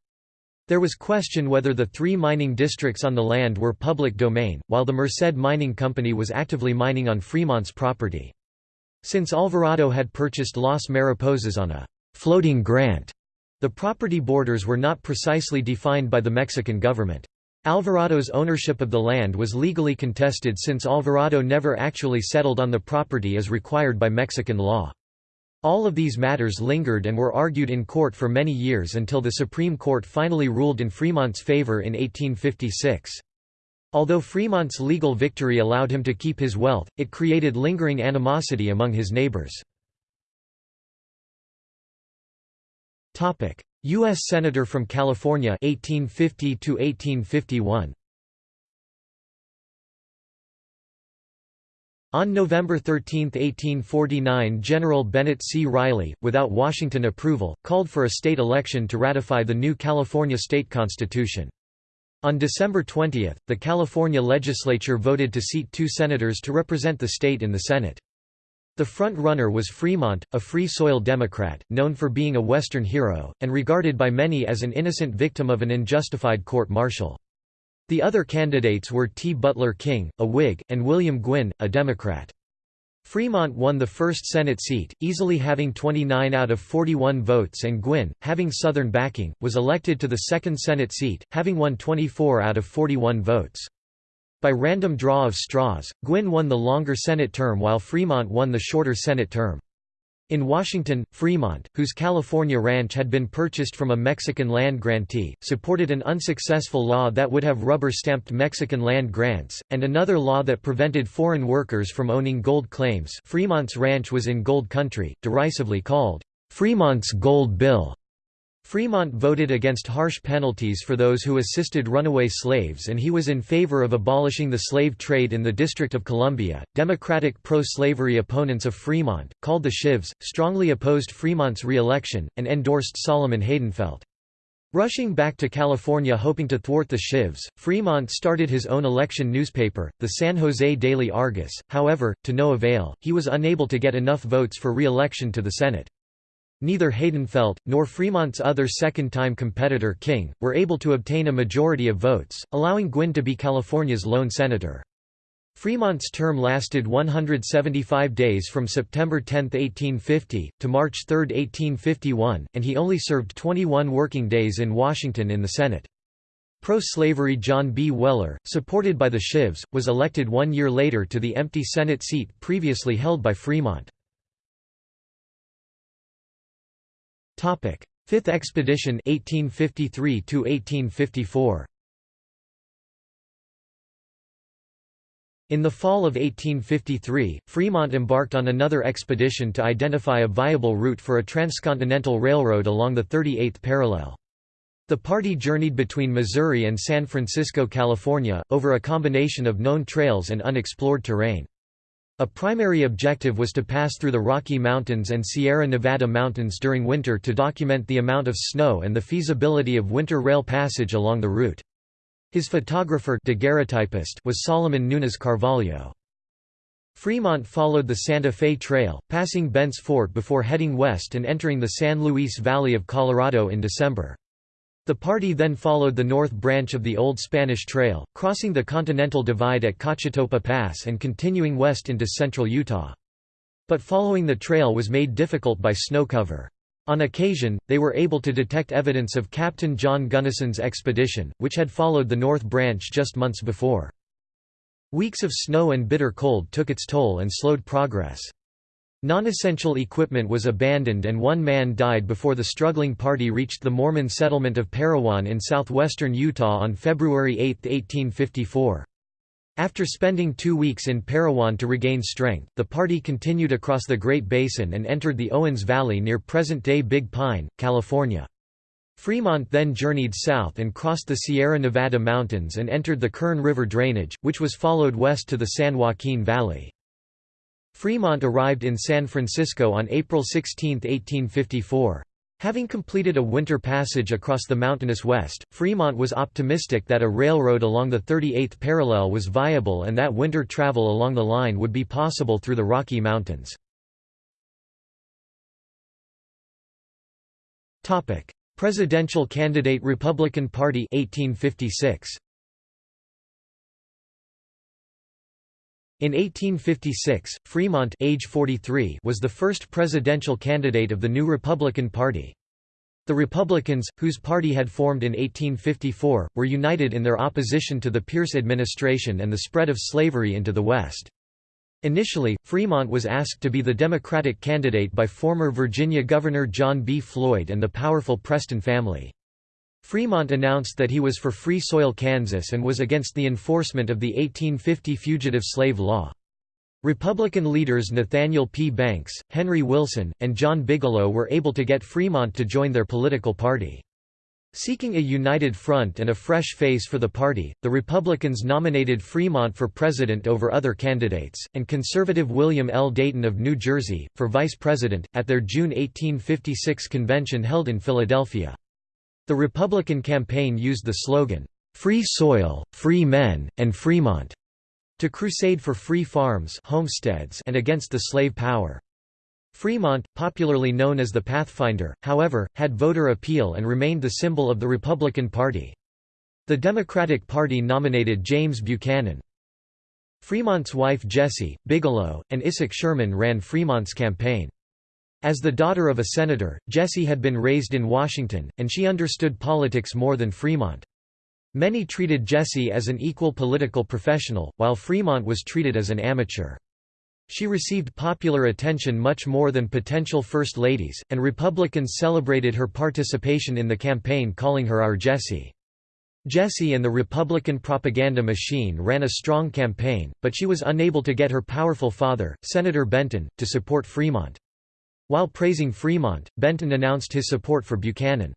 There was question whether the three mining districts on the land were public domain, while the Merced Mining Company was actively mining on Fremont's property. Since Alvarado had purchased Las Mariposas on a floating grant, the property borders were not precisely defined by the Mexican government. Alvarado's ownership of the land was legally contested since Alvarado never actually settled on the property as required by Mexican law. All of these matters lingered and were argued in court for many years until the Supreme Court finally ruled in Fremont's favor in 1856. Although Fremont's legal victory allowed him to keep his wealth, it created lingering animosity among his neighbors. U.S. Senator from California 1850 1851. On November 13, 1849 General Bennett C. Riley, without Washington approval, called for a state election to ratify the new California state constitution. On December 20, the California legislature voted to seat two senators to represent the state in the Senate. The front-runner was Fremont, a Free Soil Democrat, known for being a Western hero, and regarded by many as an innocent victim of an unjustified court-martial. The other candidates were T. Butler King, a Whig, and William Gwin, a Democrat. Fremont won the first Senate seat, easily having 29 out of 41 votes and Gwin, having Southern backing, was elected to the second Senate seat, having won 24 out of 41 votes. By random draw of straws, Gwin won the longer Senate term while Fremont won the shorter Senate term. In Washington, Fremont, whose California ranch had been purchased from a Mexican land grantee, supported an unsuccessful law that would have rubber-stamped Mexican land grants, and another law that prevented foreign workers from owning gold claims Fremont's ranch was in gold country, derisively called, "'Fremont's Gold Bill'". Fremont voted against harsh penalties for those who assisted runaway slaves and he was in favor of abolishing the slave trade in the District of Columbia. Democratic pro slavery opponents of Fremont, called the Chivs, strongly opposed Fremont's re election, and endorsed Solomon Heydenfeldt. Rushing back to California hoping to thwart the Chivs, Fremont started his own election newspaper, the San Jose Daily Argus, however, to no avail, he was unable to get enough votes for re-election to the Senate. Neither Heydenfeldt, nor Fremont's other second-time competitor King, were able to obtain a majority of votes, allowing Gwin to be California's lone senator. Fremont's term lasted 175 days from September 10, 1850, to March 3, 1851, and he only served 21 working days in Washington in the Senate. Pro-slavery John B. Weller, supported by the Chivs, was elected one year later to the empty Senate seat previously held by Fremont. Topic: Fifth Expedition 1853 to 1854. In the fall of 1853, Fremont embarked on another expedition to identify a viable route for a transcontinental railroad along the 38th parallel. The party journeyed between Missouri and San Francisco, California, over a combination of known trails and unexplored terrain. A primary objective was to pass through the Rocky Mountains and Sierra Nevada mountains during winter to document the amount of snow and the feasibility of winter rail passage along the route. His photographer was Solomon Nunes Carvalho. Fremont followed the Santa Fe Trail, passing Bent's Fort before heading west and entering the San Luis Valley of Colorado in December. The party then followed the north branch of the Old Spanish Trail, crossing the Continental Divide at Cochetopa Pass and continuing west into central Utah. But following the trail was made difficult by snow cover. On occasion, they were able to detect evidence of Captain John Gunnison's expedition, which had followed the North Branch just months before. Weeks of snow and bitter cold took its toll and slowed progress. Non-essential equipment was abandoned and one man died before the struggling party reached the Mormon settlement of Parowan in southwestern Utah on February 8, 1854. After spending two weeks in Parowan to regain strength, the party continued across the Great Basin and entered the Owens Valley near present-day Big Pine, California. Fremont then journeyed south and crossed the Sierra Nevada mountains and entered the Kern River drainage, which was followed west to the San Joaquin Valley. Fremont arrived in San Francisco on April 16, 1854. Having completed a winter passage across the mountainous west, Fremont was optimistic that a railroad along the 38th parallel was viable and that winter travel along the line would be possible through the Rocky Mountains. Presidential candidate Republican Party 1856. In 1856, Fremont age 43 was the first presidential candidate of the new Republican Party. The Republicans, whose party had formed in 1854, were united in their opposition to the Pierce administration and the spread of slavery into the West. Initially, Fremont was asked to be the Democratic candidate by former Virginia Governor John B. Floyd and the powerful Preston family. Fremont announced that he was for Free Soil Kansas and was against the enforcement of the 1850 Fugitive Slave Law. Republican leaders Nathaniel P. Banks, Henry Wilson, and John Bigelow were able to get Fremont to join their political party. Seeking a united front and a fresh face for the party, the Republicans nominated Fremont for president over other candidates, and conservative William L. Dayton of New Jersey, for vice president, at their June 1856 convention held in Philadelphia. The Republican campaign used the slogan, "'Free Soil, Free Men, and Fremont' to crusade for free farms homesteads and against the slave power. Fremont, popularly known as the Pathfinder, however, had voter appeal and remained the symbol of the Republican Party. The Democratic Party nominated James Buchanan. Fremont's wife Jessie, Bigelow, and Isaac Sherman ran Fremont's campaign. As the daughter of a senator, Jessie had been raised in Washington, and she understood politics more than Fremont. Many treated Jessie as an equal political professional, while Fremont was treated as an amateur. She received popular attention much more than potential First Ladies, and Republicans celebrated her participation in the campaign calling her Our Jessie. Jessie and the Republican propaganda machine ran a strong campaign, but she was unable to get her powerful father, Senator Benton, to support Fremont. While praising Fremont, Benton announced his support for Buchanan.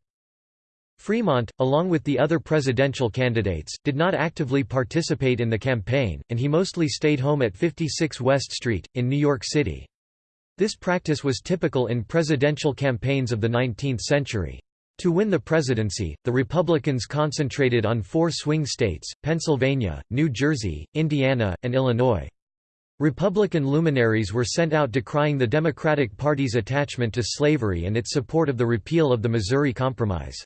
Fremont, along with the other presidential candidates, did not actively participate in the campaign, and he mostly stayed home at 56 West Street, in New York City. This practice was typical in presidential campaigns of the 19th century. To win the presidency, the Republicans concentrated on four swing states, Pennsylvania, New Jersey, Indiana, and Illinois. Republican luminaries were sent out decrying the Democratic Party's attachment to slavery and its support of the repeal of the Missouri Compromise.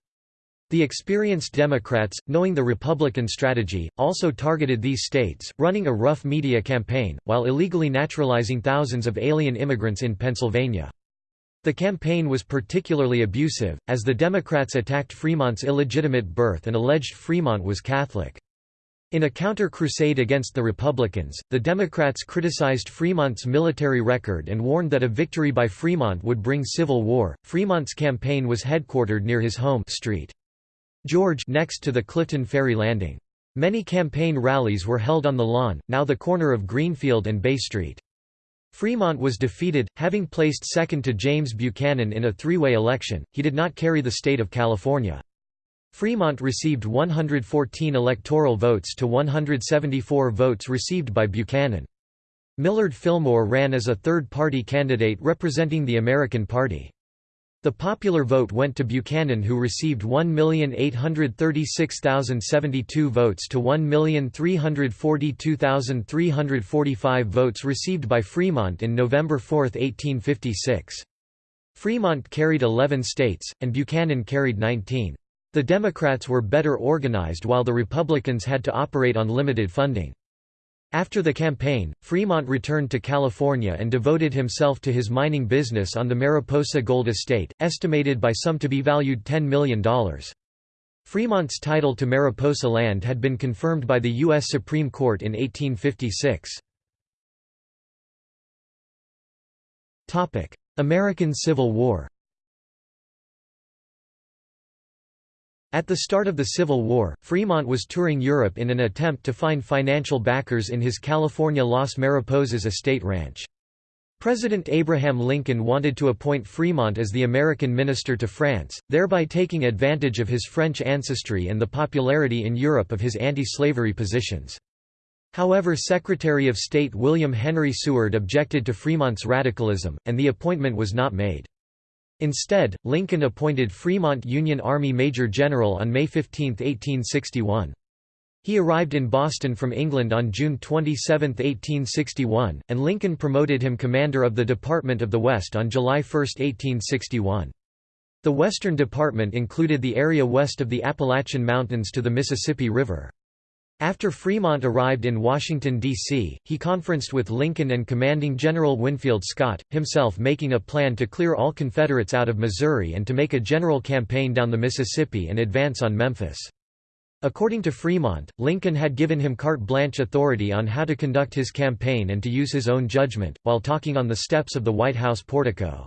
The experienced Democrats, knowing the Republican strategy, also targeted these states, running a rough media campaign, while illegally naturalizing thousands of alien immigrants in Pennsylvania. The campaign was particularly abusive, as the Democrats attacked Fremont's illegitimate birth and alleged Fremont was Catholic. In a counter-crusade against the Republicans, the Democrats criticized Fremont's military record and warned that a victory by Fremont would bring civil war. Fremont's campaign was headquartered near his home street. George next to the Clifton Ferry Landing. Many campaign rallies were held on the lawn, now the corner of Greenfield and Bay Street. Fremont was defeated, having placed second to James Buchanan in a three-way election, he did not carry the state of California. Fremont received 114 electoral votes to 174 votes received by Buchanan. Millard Fillmore ran as a third-party candidate representing the American Party. The popular vote went to Buchanan who received 1,836,072 votes to 1,342,345 votes received by Fremont in November 4, 1856. Fremont carried 11 states, and Buchanan carried 19. The Democrats were better organized while the Republicans had to operate on limited funding. After the campaign, Fremont returned to California and devoted himself to his mining business on the Mariposa Gold Estate, estimated by some to be valued $10 million. Fremont's title to Mariposa land had been confirmed by the U.S. Supreme Court in 1856. American Civil War At the start of the Civil War, Fremont was touring Europe in an attempt to find financial backers in his California Las Mariposas estate ranch. President Abraham Lincoln wanted to appoint Fremont as the American minister to France, thereby taking advantage of his French ancestry and the popularity in Europe of his anti-slavery positions. However Secretary of State William Henry Seward objected to Fremont's radicalism, and the appointment was not made. Instead, Lincoln appointed Fremont Union Army Major General on May 15, 1861. He arrived in Boston from England on June 27, 1861, and Lincoln promoted him Commander of the Department of the West on July 1, 1861. The Western Department included the area west of the Appalachian Mountains to the Mississippi River. After Fremont arrived in Washington, D.C., he conferenced with Lincoln and Commanding General Winfield Scott, himself making a plan to clear all Confederates out of Missouri and to make a general campaign down the Mississippi and advance on Memphis. According to Fremont, Lincoln had given him carte blanche authority on how to conduct his campaign and to use his own judgment, while talking on the steps of the White House portico.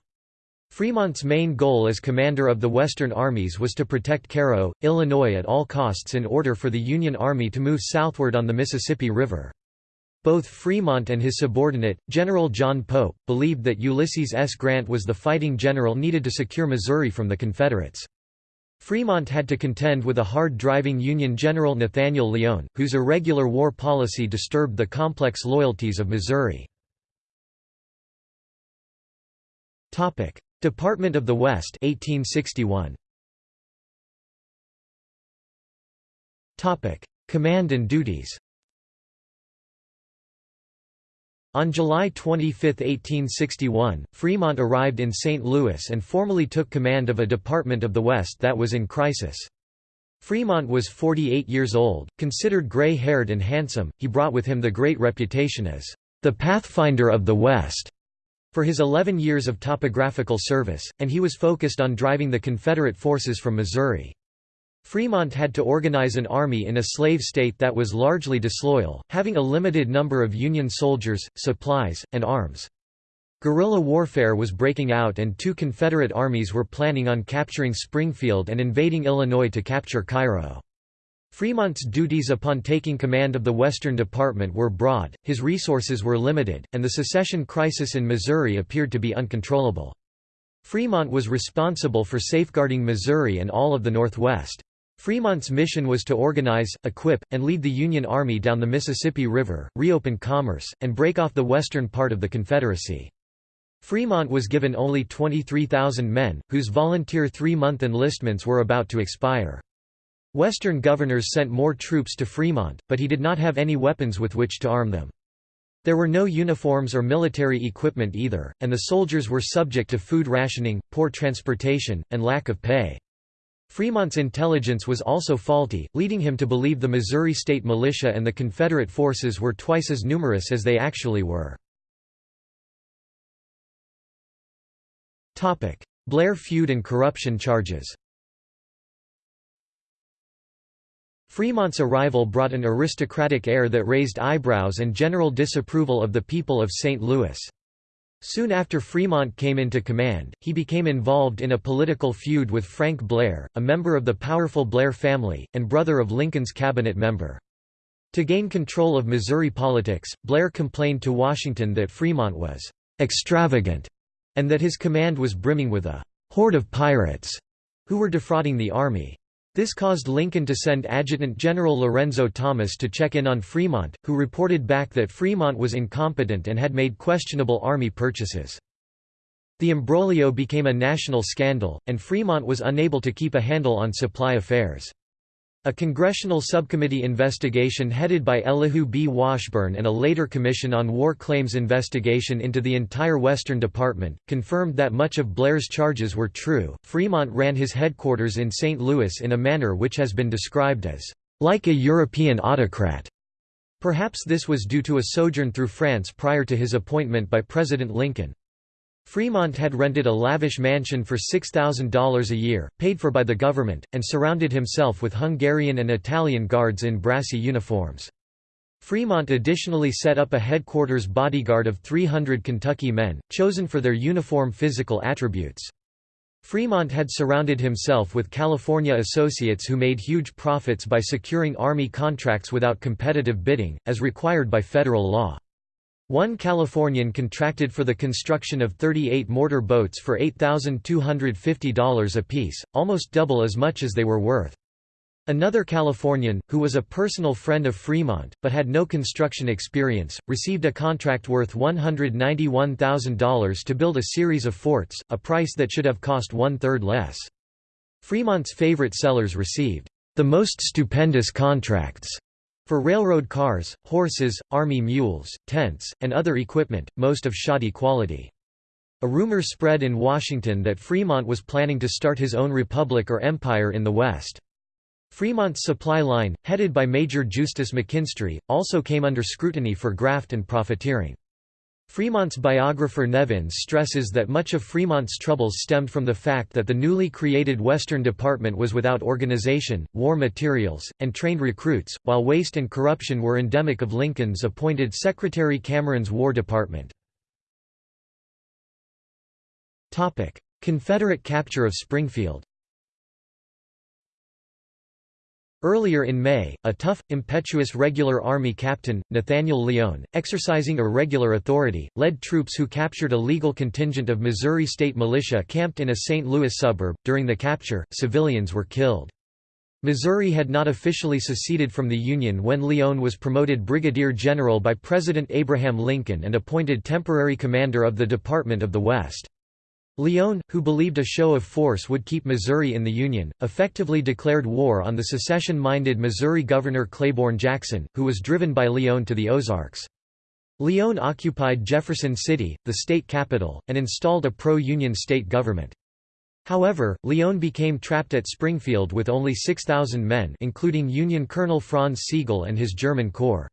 Fremont's main goal as commander of the Western armies was to protect Cairo, Illinois at all costs in order for the Union Army to move southward on the Mississippi River. Both Fremont and his subordinate, General John Pope, believed that Ulysses S. Grant was the fighting general needed to secure Missouri from the Confederates. Fremont had to contend with a hard-driving Union General Nathaniel Lyon, whose irregular war policy disturbed the complex loyalties of Missouri. Department of the West 1861. Topic: Command and duties. On July 25, 1861, Fremont arrived in St. Louis and formally took command of a department of the West that was in crisis. Fremont was 48 years old, considered gray-haired and handsome, he brought with him the great reputation as the Pathfinder of the West for his 11 years of topographical service, and he was focused on driving the Confederate forces from Missouri. Fremont had to organize an army in a slave state that was largely disloyal, having a limited number of Union soldiers, supplies, and arms. Guerrilla warfare was breaking out and two Confederate armies were planning on capturing Springfield and invading Illinois to capture Cairo. Fremont's duties upon taking command of the Western Department were broad, his resources were limited, and the secession crisis in Missouri appeared to be uncontrollable. Fremont was responsible for safeguarding Missouri and all of the Northwest. Fremont's mission was to organize, equip, and lead the Union Army down the Mississippi River, reopen commerce, and break off the western part of the Confederacy. Fremont was given only 23,000 men, whose volunteer three-month enlistments were about to expire. Western governors sent more troops to Fremont, but he did not have any weapons with which to arm them. There were no uniforms or military equipment either, and the soldiers were subject to food rationing, poor transportation, and lack of pay. Fremont's intelligence was also faulty, leading him to believe the Missouri State Militia and the Confederate forces were twice as numerous as they actually were. Blair feud and corruption charges Fremont's arrival brought an aristocratic air that raised eyebrows and general disapproval of the people of St. Louis. Soon after Fremont came into command, he became involved in a political feud with Frank Blair, a member of the powerful Blair family, and brother of Lincoln's cabinet member. To gain control of Missouri politics, Blair complained to Washington that Fremont was «extravagant» and that his command was brimming with a «horde of pirates» who were defrauding the army. This caused Lincoln to send Adjutant General Lorenzo Thomas to check in on Fremont, who reported back that Fremont was incompetent and had made questionable army purchases. The imbroglio became a national scandal, and Fremont was unable to keep a handle on supply affairs. A congressional subcommittee investigation headed by Elihu B. Washburne and a later Commission on War Claims investigation into the entire Western Department, confirmed that much of Blair's charges were true. Fremont ran his headquarters in St. Louis in a manner which has been described as, like a European autocrat. Perhaps this was due to a sojourn through France prior to his appointment by President Lincoln. Fremont had rented a lavish mansion for $6,000 a year, paid for by the government, and surrounded himself with Hungarian and Italian guards in brassy uniforms. Fremont additionally set up a headquarters bodyguard of 300 Kentucky men, chosen for their uniform physical attributes. Fremont had surrounded himself with California associates who made huge profits by securing Army contracts without competitive bidding, as required by federal law. One Californian contracted for the construction of 38 mortar boats for $8,250 apiece, almost double as much as they were worth. Another Californian, who was a personal friend of Fremont, but had no construction experience, received a contract worth $191,000 to build a series of forts, a price that should have cost one-third less. Fremont's favorite sellers received the most stupendous contracts for railroad cars, horses, army mules, tents, and other equipment, most of shoddy quality. A rumor spread in Washington that Fremont was planning to start his own republic or empire in the West. Fremont's supply line, headed by Major Justus McKinstry, also came under scrutiny for graft and profiteering. Fremont's biographer Nevins stresses that much of Fremont's troubles stemmed from the fact that the newly created Western Department was without organization, war materials, and trained recruits, while waste and corruption were endemic of Lincoln's appointed Secretary Cameron's War Department. Confederate capture of Springfield Earlier in May, a tough, impetuous regular army captain, Nathaniel Lyon, exercising irregular authority, led troops who captured a legal contingent of Missouri state militia camped in a St. Louis suburb. During the capture, civilians were killed. Missouri had not officially seceded from the Union when Lyon was promoted brigadier general by President Abraham Lincoln and appointed temporary commander of the Department of the West. Lyon, who believed a show of force would keep Missouri in the Union, effectively declared war on the secession-minded Missouri Governor Claiborne Jackson, who was driven by Lyon to the Ozarks. Lyon occupied Jefferson City, the state capital, and installed a pro-Union state government. However, Lyon became trapped at Springfield with only 6,000 men including Union Colonel Franz Sigel and his German corps.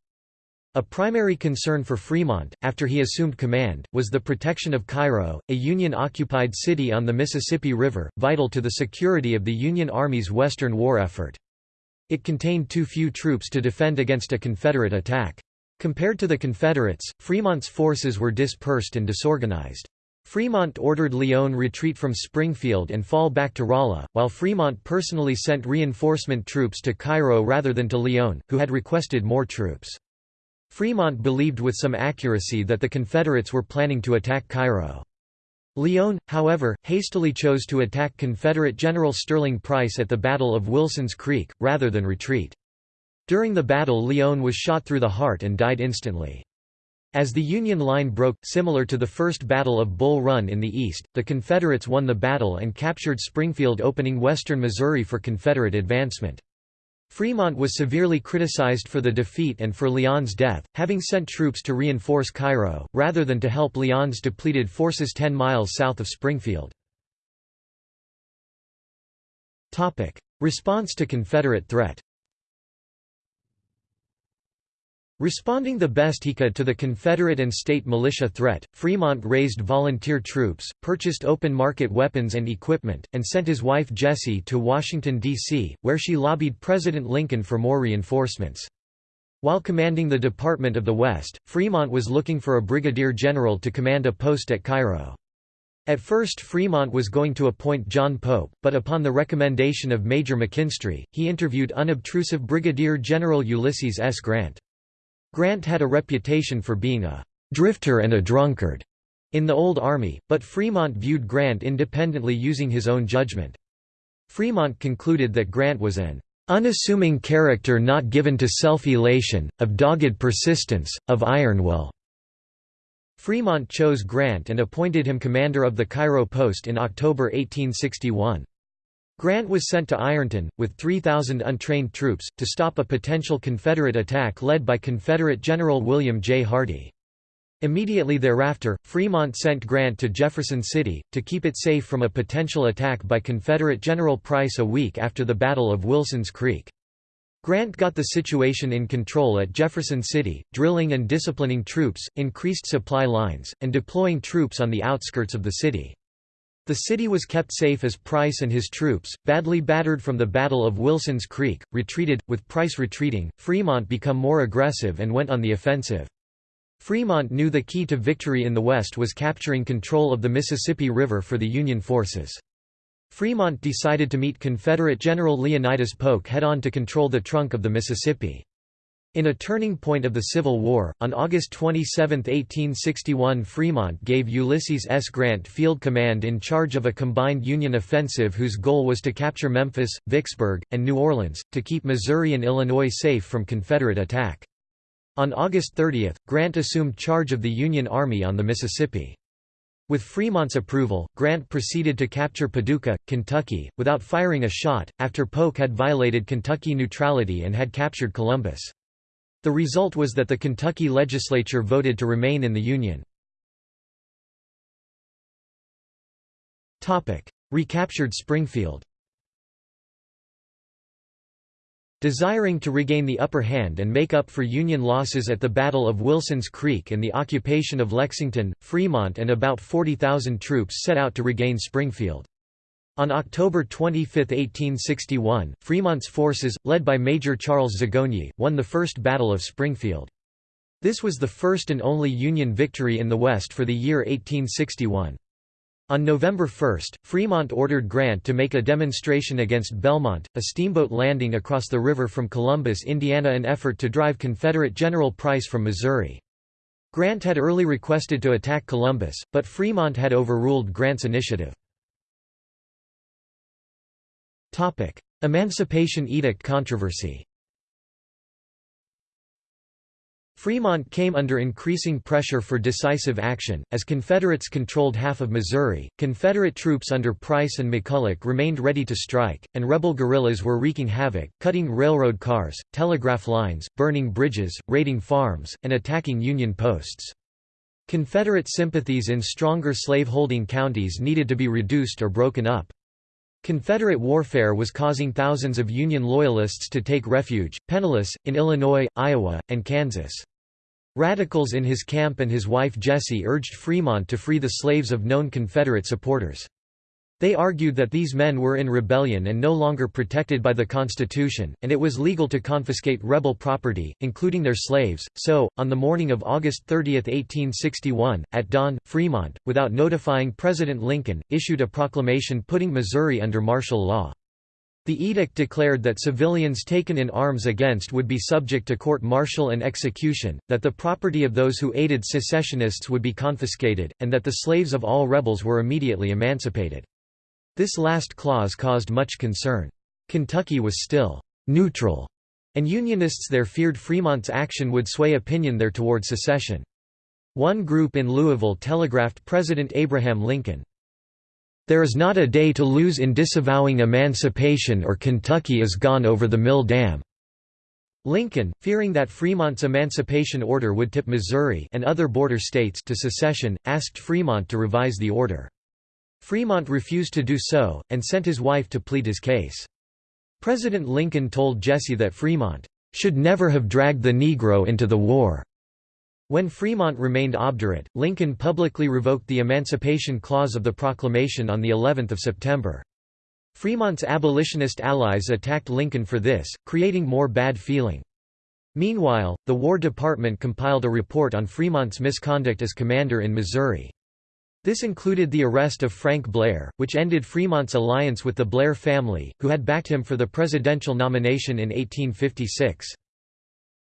A primary concern for Fremont, after he assumed command, was the protection of Cairo, a Union-occupied city on the Mississippi River, vital to the security of the Union Army's Western war effort. It contained too few troops to defend against a Confederate attack. Compared to the Confederates, Fremont's forces were dispersed and disorganized. Fremont ordered Lyon retreat from Springfield and fall back to Rolla, while Fremont personally sent reinforcement troops to Cairo rather than to Lyon, who had requested more troops. Fremont believed with some accuracy that the Confederates were planning to attack Cairo. Lyon, however, hastily chose to attack Confederate General Sterling Price at the Battle of Wilson's Creek, rather than retreat. During the battle Lyon was shot through the heart and died instantly. As the Union line broke, similar to the First Battle of Bull Run in the east, the Confederates won the battle and captured Springfield opening western Missouri for Confederate advancement. Fremont was severely criticized for the defeat and for Lyon's death, having sent troops to reinforce Cairo, rather than to help Lyon's depleted forces 10 miles south of Springfield. Response to Confederate threat Responding the best he could to the Confederate and state militia threat, Fremont raised volunteer troops, purchased open-market weapons and equipment, and sent his wife Jessie to Washington, D.C., where she lobbied President Lincoln for more reinforcements. While commanding the Department of the West, Fremont was looking for a brigadier general to command a post at Cairo. At first Fremont was going to appoint John Pope, but upon the recommendation of Major McKinstry, he interviewed unobtrusive Brigadier General Ulysses S. Grant. Grant had a reputation for being a «drifter and a drunkard» in the Old Army, but Fremont viewed Grant independently using his own judgment. Fremont concluded that Grant was an unassuming character not given to self-elation, of dogged persistence, of iron will. Fremont chose Grant and appointed him commander of the Cairo post in October 1861. Grant was sent to Ironton, with 3,000 untrained troops, to stop a potential Confederate attack led by Confederate General William J. Hardee. Immediately thereafter, Fremont sent Grant to Jefferson City, to keep it safe from a potential attack by Confederate General Price a week after the Battle of Wilson's Creek. Grant got the situation in control at Jefferson City, drilling and disciplining troops, increased supply lines, and deploying troops on the outskirts of the city. The city was kept safe as Price and his troops, badly battered from the Battle of Wilson's Creek, retreated. With Price retreating, Fremont became more aggressive and went on the offensive. Fremont knew the key to victory in the West was capturing control of the Mississippi River for the Union forces. Fremont decided to meet Confederate General Leonidas Polk head-on to control the trunk of the Mississippi. In a turning point of the Civil War, on August 27, 1861 Fremont gave Ulysses S. Grant field command in charge of a combined Union offensive whose goal was to capture Memphis, Vicksburg, and New Orleans, to keep Missouri and Illinois safe from Confederate attack. On August 30, Grant assumed charge of the Union Army on the Mississippi. With Fremont's approval, Grant proceeded to capture Paducah, Kentucky, without firing a shot, after Polk had violated Kentucky neutrality and had captured Columbus. The result was that the Kentucky legislature voted to remain in the Union. Recaptured Springfield Desiring to regain the upper hand and make up for Union losses at the Battle of Wilson's Creek and the occupation of Lexington, Fremont and about 40,000 troops set out to regain Springfield. On October 25, 1861, Fremont's forces, led by Major Charles Zagonyi, won the First Battle of Springfield. This was the first and only Union victory in the West for the year 1861. On November 1, Fremont ordered Grant to make a demonstration against Belmont, a steamboat landing across the river from Columbus, Indiana an effort to drive Confederate General Price from Missouri. Grant had early requested to attack Columbus, but Fremont had overruled Grant's initiative. Emancipation Edict controversy Fremont came under increasing pressure for decisive action, as Confederates controlled half of Missouri, Confederate troops under Price and McCulloch remained ready to strike, and rebel guerrillas were wreaking havoc, cutting railroad cars, telegraph lines, burning bridges, raiding farms, and attacking Union posts. Confederate sympathies in stronger slaveholding counties needed to be reduced or broken up. Confederate warfare was causing thousands of Union Loyalists to take refuge, penniless, in Illinois, Iowa, and Kansas. Radicals in his camp and his wife Jessie urged Fremont to free the slaves of known Confederate supporters. They argued that these men were in rebellion and no longer protected by the Constitution, and it was legal to confiscate rebel property, including their slaves. So, on the morning of August 30, 1861, at dawn, Fremont, without notifying President Lincoln, issued a proclamation putting Missouri under martial law. The edict declared that civilians taken in arms against would be subject to court-martial and execution, that the property of those who aided secessionists would be confiscated, and that the slaves of all rebels were immediately emancipated. This last clause caused much concern. Kentucky was still «neutral», and Unionists there feared Fremont's action would sway opinion there toward secession. One group in Louisville telegraphed President Abraham Lincoln, there is not a day to lose in disavowing emancipation or Kentucky is gone over the mill dam." Lincoln, fearing that Fremont's emancipation order would tip Missouri and other border states to secession, asked Fremont to revise the order. Fremont refused to do so, and sent his wife to plead his case. President Lincoln told Jessie that Fremont, "...should never have dragged the Negro into the war." When Fremont remained obdurate, Lincoln publicly revoked the Emancipation Clause of the proclamation on the 11th of September. Fremont's abolitionist allies attacked Lincoln for this, creating more bad feeling. Meanwhile, the War Department compiled a report on Fremont's misconduct as commander in Missouri. This included the arrest of Frank Blair, which ended Fremont's alliance with the Blair family, who had backed him for the presidential nomination in 1856.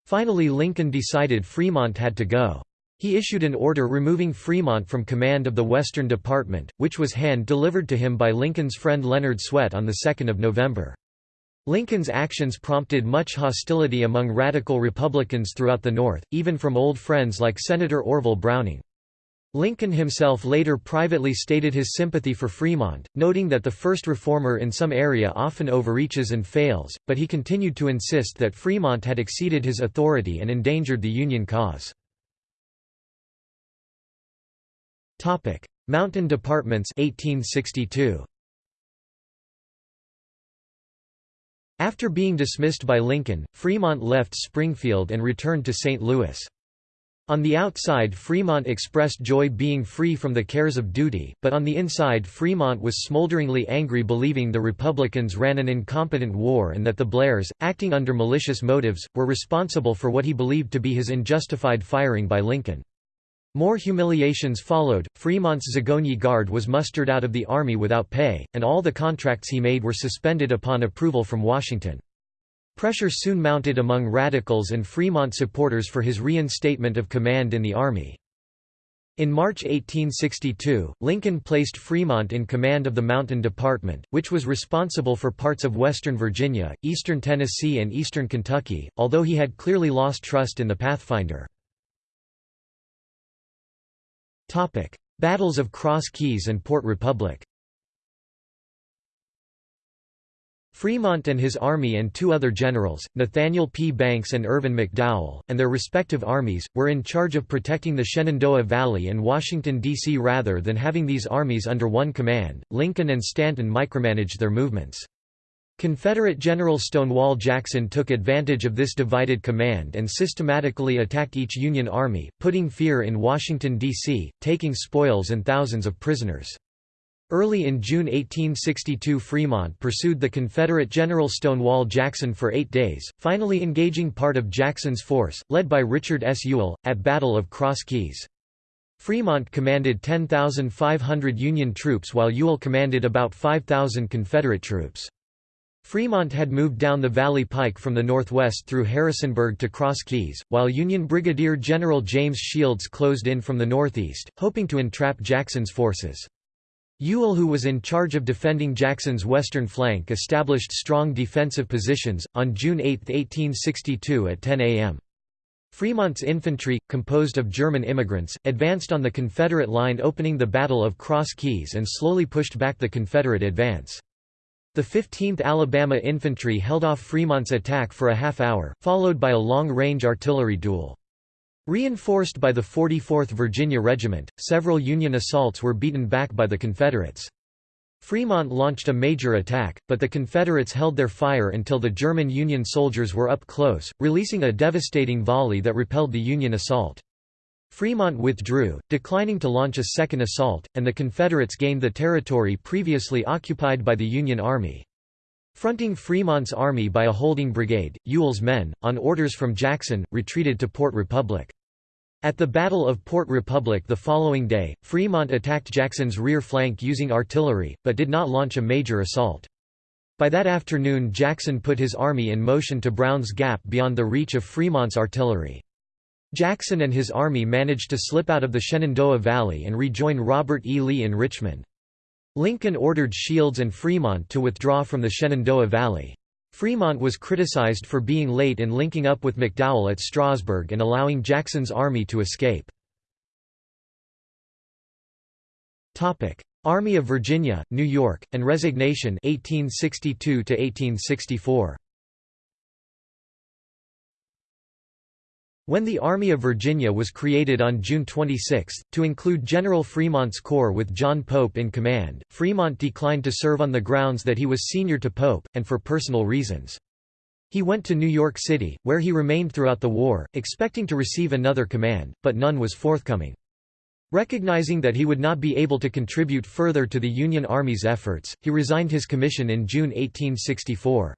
Finally Lincoln decided Fremont had to go. He issued an order removing Fremont from command of the Western Department, which was hand-delivered to him by Lincoln's friend Leonard Swett on 2 November. Lincoln's actions prompted much hostility among radical Republicans throughout the North, even from old friends like Senator Orville Browning. Lincoln himself later privately stated his sympathy for Fremont, noting that the first reformer in some area often overreaches and fails, but he continued to insist that Fremont had exceeded his authority and endangered the Union cause. Mountain Departments 1862. After being dismissed by Lincoln, Fremont left Springfield and returned to St. Louis. On the outside Fremont expressed joy being free from the cares of duty, but on the inside Fremont was smolderingly angry believing the Republicans ran an incompetent war and that the Blairs, acting under malicious motives, were responsible for what he believed to be his unjustified firing by Lincoln. More humiliations followed, Fremont's Zagonyi Guard was mustered out of the Army without pay, and all the contracts he made were suspended upon approval from Washington. Pressure soon mounted among radicals and Fremont supporters for his reinstatement of command in the Army. In March 1862, Lincoln placed Fremont in command of the Mountain Department, which was responsible for parts of western Virginia, eastern Tennessee and eastern Kentucky, although he had clearly lost trust in the Pathfinder. Battles of Cross Keys and Port Republic Fremont and his army and two other generals, Nathaniel P. Banks and Irvin McDowell, and their respective armies, were in charge of protecting the Shenandoah Valley and Washington, D.C. rather than having these armies under one command. Lincoln and Stanton micromanaged their movements. Confederate General Stonewall Jackson took advantage of this divided command and systematically attacked each Union army, putting fear in Washington, D.C., taking spoils and thousands of prisoners. Early in June 1862 Fremont pursued the Confederate General Stonewall Jackson for eight days, finally engaging part of Jackson's force, led by Richard S. Ewell, at Battle of Cross Keys. Fremont commanded 10,500 Union troops while Ewell commanded about 5,000 Confederate troops. Fremont had moved down the Valley Pike from the northwest through Harrisonburg to Cross Keys, while Union Brigadier General James Shields closed in from the northeast, hoping to entrap Jackson's forces. Ewell who was in charge of defending Jackson's western flank established strong defensive positions, on June 8, 1862 at 10 a.m. Fremont's infantry, composed of German immigrants, advanced on the Confederate line opening the Battle of Cross Keys and slowly pushed back the Confederate advance. The 15th Alabama Infantry held off Fremont's attack for a half hour, followed by a long-range artillery duel. Reinforced by the 44th Virginia Regiment, several Union assaults were beaten back by the Confederates. Fremont launched a major attack, but the Confederates held their fire until the German Union soldiers were up close, releasing a devastating volley that repelled the Union assault. Fremont withdrew, declining to launch a second assault, and the Confederates gained the territory previously occupied by the Union Army. Fronting Fremont's army by a holding brigade, Ewell's men, on orders from Jackson, retreated to Port Republic. At the Battle of Port Republic the following day, Fremont attacked Jackson's rear flank using artillery, but did not launch a major assault. By that afternoon Jackson put his army in motion to Brown's Gap beyond the reach of Fremont's artillery. Jackson and his army managed to slip out of the Shenandoah Valley and rejoin Robert E. Lee in Richmond. Lincoln ordered Shields and Fremont to withdraw from the Shenandoah Valley. Fremont was criticized for being late in linking up with McDowell at Strasburg and allowing Jackson's army to escape. Army of Virginia, New York, and resignation 1862 1864. When the Army of Virginia was created on June 26, to include General Fremont's corps with John Pope in command, Fremont declined to serve on the grounds that he was senior to Pope, and for personal reasons. He went to New York City, where he remained throughout the war, expecting to receive another command, but none was forthcoming. Recognizing that he would not be able to contribute further to the Union Army's efforts, he resigned his commission in June 1864.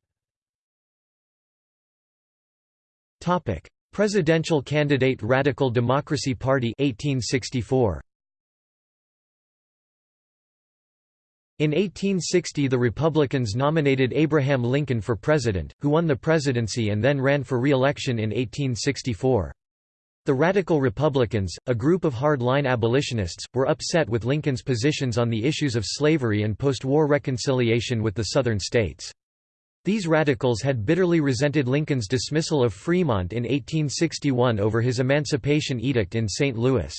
Presidential candidate Radical Democracy Party 1864. In 1860 the Republicans nominated Abraham Lincoln for president, who won the presidency and then ran for re-election in 1864. The Radical Republicans, a group of hard-line abolitionists, were upset with Lincoln's positions on the issues of slavery and post-war reconciliation with the Southern states. These radicals had bitterly resented Lincoln's dismissal of Fremont in 1861 over his Emancipation Edict in St. Louis.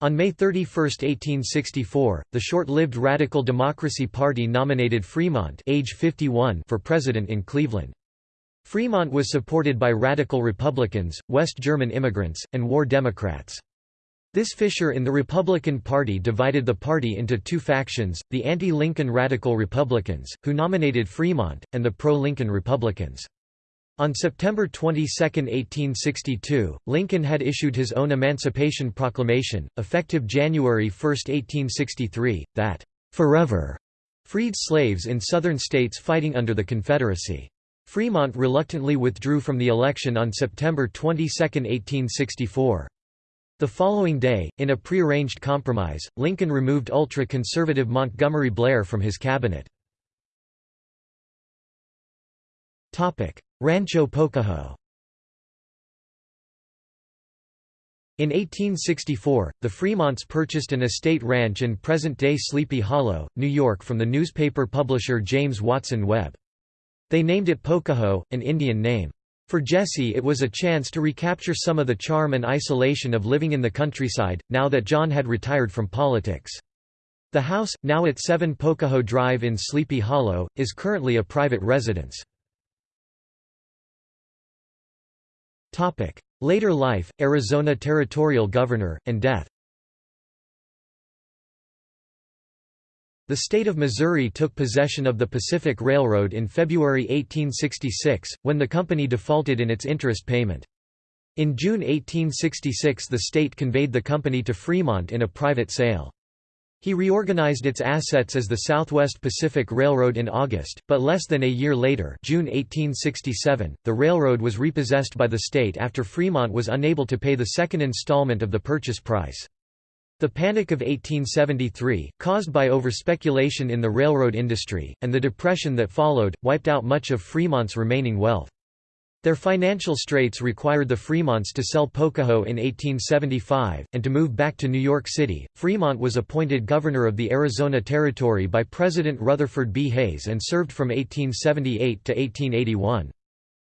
On May 31, 1864, the short-lived Radical Democracy Party nominated Fremont age 51 for president in Cleveland. Fremont was supported by Radical Republicans, West German immigrants, and War Democrats. This fissure in the Republican Party divided the party into two factions, the anti-Lincoln Radical Republicans, who nominated Fremont, and the pro-Lincoln Republicans. On September 22, 1862, Lincoln had issued his own Emancipation Proclamation, effective January 1, 1863, that, "...forever," freed slaves in Southern states fighting under the Confederacy. Fremont reluctantly withdrew from the election on September 22, 1864. The following day, in a prearranged compromise, Lincoln removed ultra-conservative Montgomery Blair from his cabinet. Rancho Pocaho In 1864, the Fremonts purchased an estate ranch in present-day Sleepy Hollow, New York from the newspaper publisher James Watson Webb. They named it Pocaho, an Indian name. For Jessie it was a chance to recapture some of the charm and isolation of living in the countryside, now that John had retired from politics. The house, now at 7 Pocaho Drive in Sleepy Hollow, is currently a private residence. Later life, Arizona Territorial Governor, and death The state of Missouri took possession of the Pacific Railroad in February 1866, when the company defaulted in its interest payment. In June 1866 the state conveyed the company to Fremont in a private sale. He reorganized its assets as the Southwest Pacific Railroad in August, but less than a year later June 1867, the railroad was repossessed by the state after Fremont was unable to pay the second installment of the purchase price. The Panic of 1873, caused by overspeculation in the railroad industry, and the depression that followed, wiped out much of Fremont's remaining wealth. Their financial straits required the Fremonts to sell Pocaho in 1875, and to move back to New York City. Fremont was appointed governor of the Arizona Territory by President Rutherford B. Hayes and served from 1878 to 1881.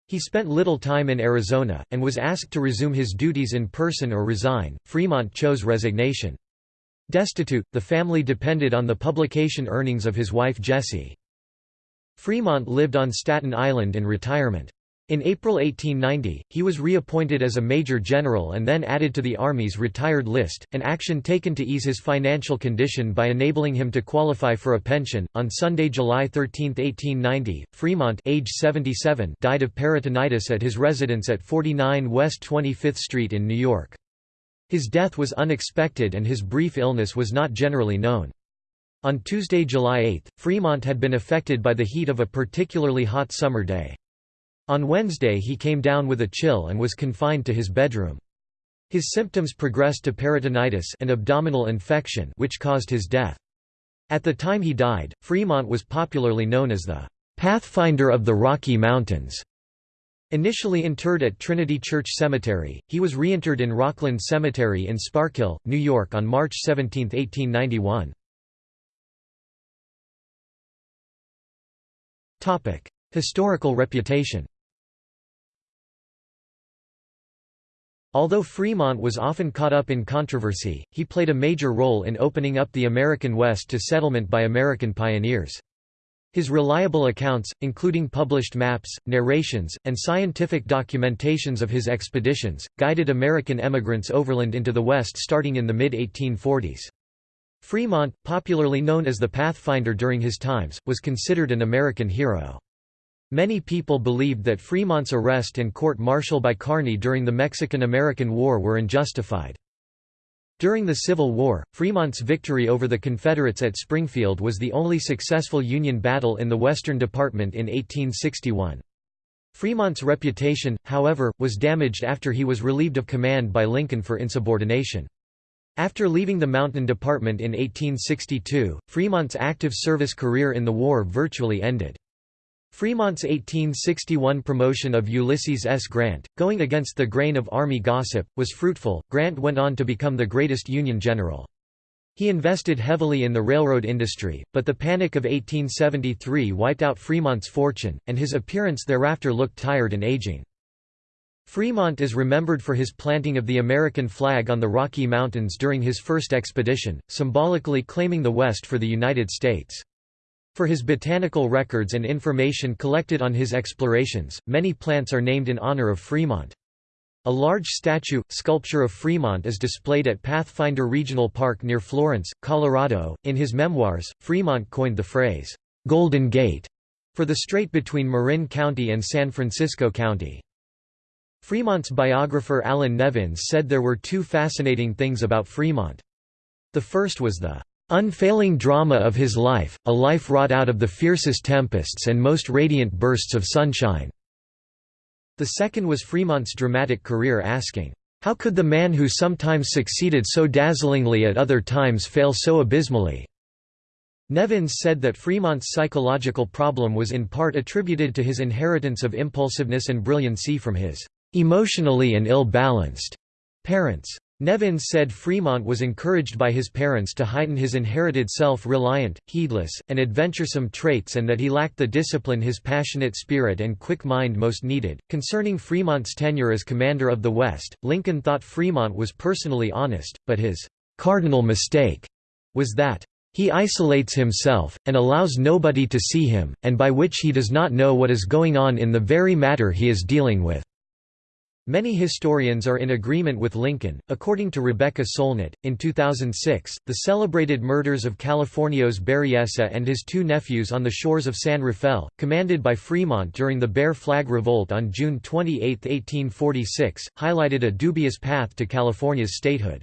He spent little time in Arizona, and was asked to resume his duties in person or resign. Fremont chose resignation. Destitute, the family depended on the publication earnings of his wife Jessie. Fremont lived on Staten Island in retirement. In April 1890, he was reappointed as a major general and then added to the Army's retired list, an action taken to ease his financial condition by enabling him to qualify for a pension. On Sunday, July 13, 1890, Fremont, age 77, died of peritonitis at his residence at 49 West 25th Street in New York. His death was unexpected and his brief illness was not generally known. On Tuesday, July 8, Fremont had been affected by the heat of a particularly hot summer day. On Wednesday he came down with a chill and was confined to his bedroom. His symptoms progressed to peritonitis and abdominal infection which caused his death. At the time he died, Fremont was popularly known as the "'Pathfinder of the Rocky Mountains' Initially interred at Trinity Church Cemetery, he was reinterred in Rockland Cemetery in Sparkill, New York on March 17, 1891. Historical reputation Although Fremont was often caught up in controversy, he played a major role in opening up the American West to settlement by American pioneers. His reliable accounts, including published maps, narrations, and scientific documentations of his expeditions, guided American emigrants overland into the West starting in the mid-1840s. Fremont, popularly known as the Pathfinder during his times, was considered an American hero. Many people believed that Fremont's arrest and court-martial by Kearny during the Mexican–American War were unjustified. During the Civil War, Fremont's victory over the Confederates at Springfield was the only successful Union battle in the Western Department in 1861. Fremont's reputation, however, was damaged after he was relieved of command by Lincoln for insubordination. After leaving the Mountain Department in 1862, Fremont's active service career in the war virtually ended. Fremont's 1861 promotion of Ulysses S. Grant, going against the grain of Army gossip, was fruitful. Grant went on to become the greatest Union general. He invested heavily in the railroad industry, but the Panic of 1873 wiped out Fremont's fortune, and his appearance thereafter looked tired and aging. Fremont is remembered for his planting of the American flag on the Rocky Mountains during his first expedition, symbolically claiming the West for the United States. For his botanical records and information collected on his explorations, many plants are named in honor of Fremont. A large statue, sculpture of Fremont is displayed at Pathfinder Regional Park near Florence, Colorado. In his memoirs, Fremont coined the phrase, Golden Gate, for the strait between Marin County and San Francisco County. Fremont's biographer Allan Nevins said there were two fascinating things about Fremont. The first was the Unfailing drama of his life, a life wrought out of the fiercest tempests and most radiant bursts of sunshine." The second was Fremont's dramatic career asking, "'How could the man who sometimes succeeded so dazzlingly at other times fail so abysmally?' Nevins said that Fremont's psychological problem was in part attributed to his inheritance of impulsiveness and brilliancy from his "'emotionally and ill-balanced' parents. Nevins said Fremont was encouraged by his parents to heighten his inherited self-reliant, heedless, and adventuresome traits and that he lacked the discipline his passionate spirit and quick mind most needed. Concerning Fremont's tenure as commander of the West, Lincoln thought Fremont was personally honest, but his cardinal mistake was that he isolates himself, and allows nobody to see him, and by which he does not know what is going on in the very matter he is dealing with. Many historians are in agreement with Lincoln. According to Rebecca Solnit, in 2006, the celebrated murders of Californio's Berreyesa and his two nephews on the shores of San Rafael, commanded by Fremont during the Bear Flag Revolt on June 28, 1846, highlighted a dubious path to California's statehood.